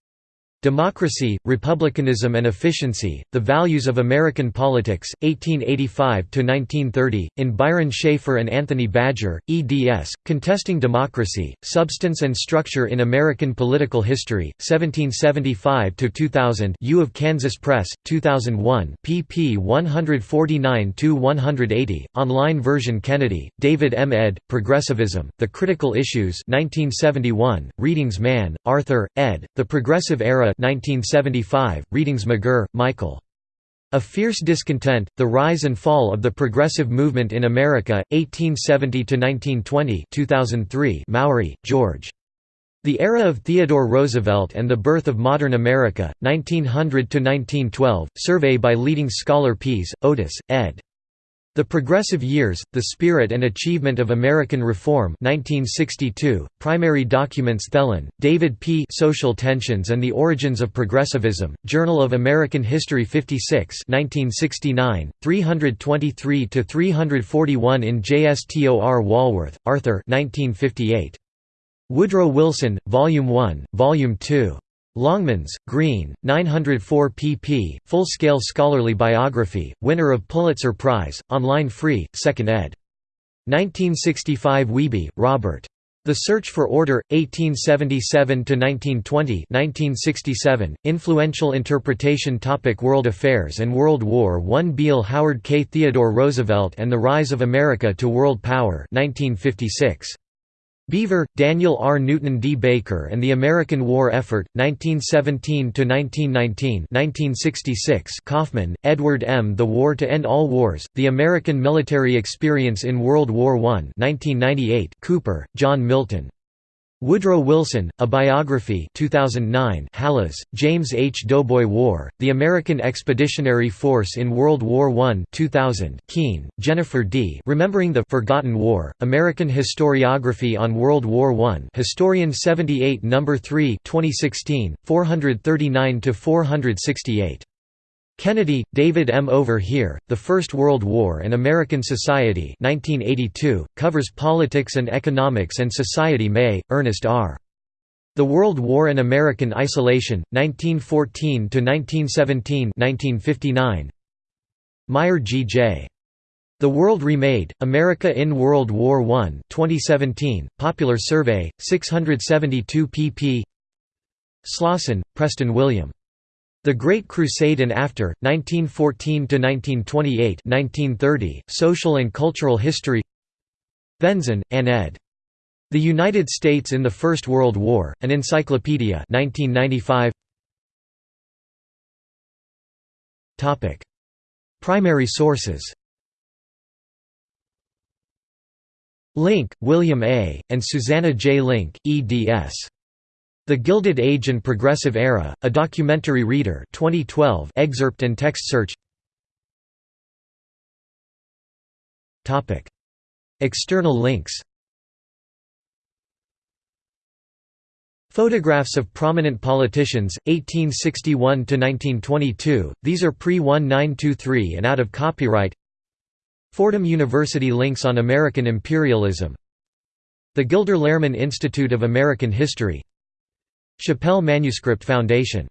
Democracy, Republicanism and Efficiency, The Values of American Politics, 1885–1930, in Byron Shafer and Anthony Badger, eds., Contesting Democracy, Substance and Structure in American Political History, 1775–2000 U of Kansas Press, 2001 pp 149–180, online version Kennedy, David M. ed., Progressivism, The Critical Issues 1971, Readings Mann, Arthur, ed., The Progressive Era 1975, Readings McGerr, Michael. A Fierce Discontent, The Rise and Fall of the Progressive Movement in America, 1870–1920 2003, Mowry, George. The Era of Theodore Roosevelt and the Birth of Modern America, 1900–1912, survey by leading scholar Pease, Otis, ed. The Progressive Years, The Spirit and Achievement of American Reform 1962, Primary Documents Thelen, David P. Social Tensions and the Origins of Progressivism, Journal of American History 56 1969, 323–341 in JSTOR Walworth, Arthur 1958. Woodrow Wilson, Volume 1, Volume 2. Longmans, Green, 904 pp. Full-scale scholarly biography, winner of Pulitzer Prize, online free, 2nd ed. 1965 Wiebe, Robert. The Search for Order, 1877–1920 1967, Influential Interpretation Topic World Affairs and World War I Beale Howard K. Theodore Roosevelt and the Rise of America to World Power 1956. Beaver, Daniel R. Newton D. Baker and the American War Effort, 1917–1919 1966 Coffman, Edward M. The War to End All Wars, The American Military Experience in World War I 1998 Cooper, John Milton. Woodrow Wilson, A Biography 2009 Hallas, James H. Doughboy War, The American Expeditionary Force in World War I 2000 Keene, Jennifer D. Remembering the Forgotten War, American Historiography on World War I Historian 78 No. 3 2016, 439–468. Kennedy, David M. Over Here, The First World War and American Society 1982, covers politics and economics and society May, Ernest R. The World War and American Isolation, 1914–1917 1959. Meyer G. J. The World Remade, America in World War I 2017, Popular Survey, 672 pp Slosson, Preston William. The Great Crusade and After, 1914–1928 1930, Social and Cultural History Venzon, Ann ed. The United States in the First World War, An Encyclopedia 1995. Primary sources Link, William A., and Susanna J. Link, eds. The Gilded Age and Progressive Era, A Documentary Reader 2012 excerpt and text search. External links. Photographs of prominent politicians, 1861–1922, these are pre-1923 and out of copyright. Fordham University links on American imperialism. The Gilder Lehrman Institute of American History Shapell Manuscript Foundation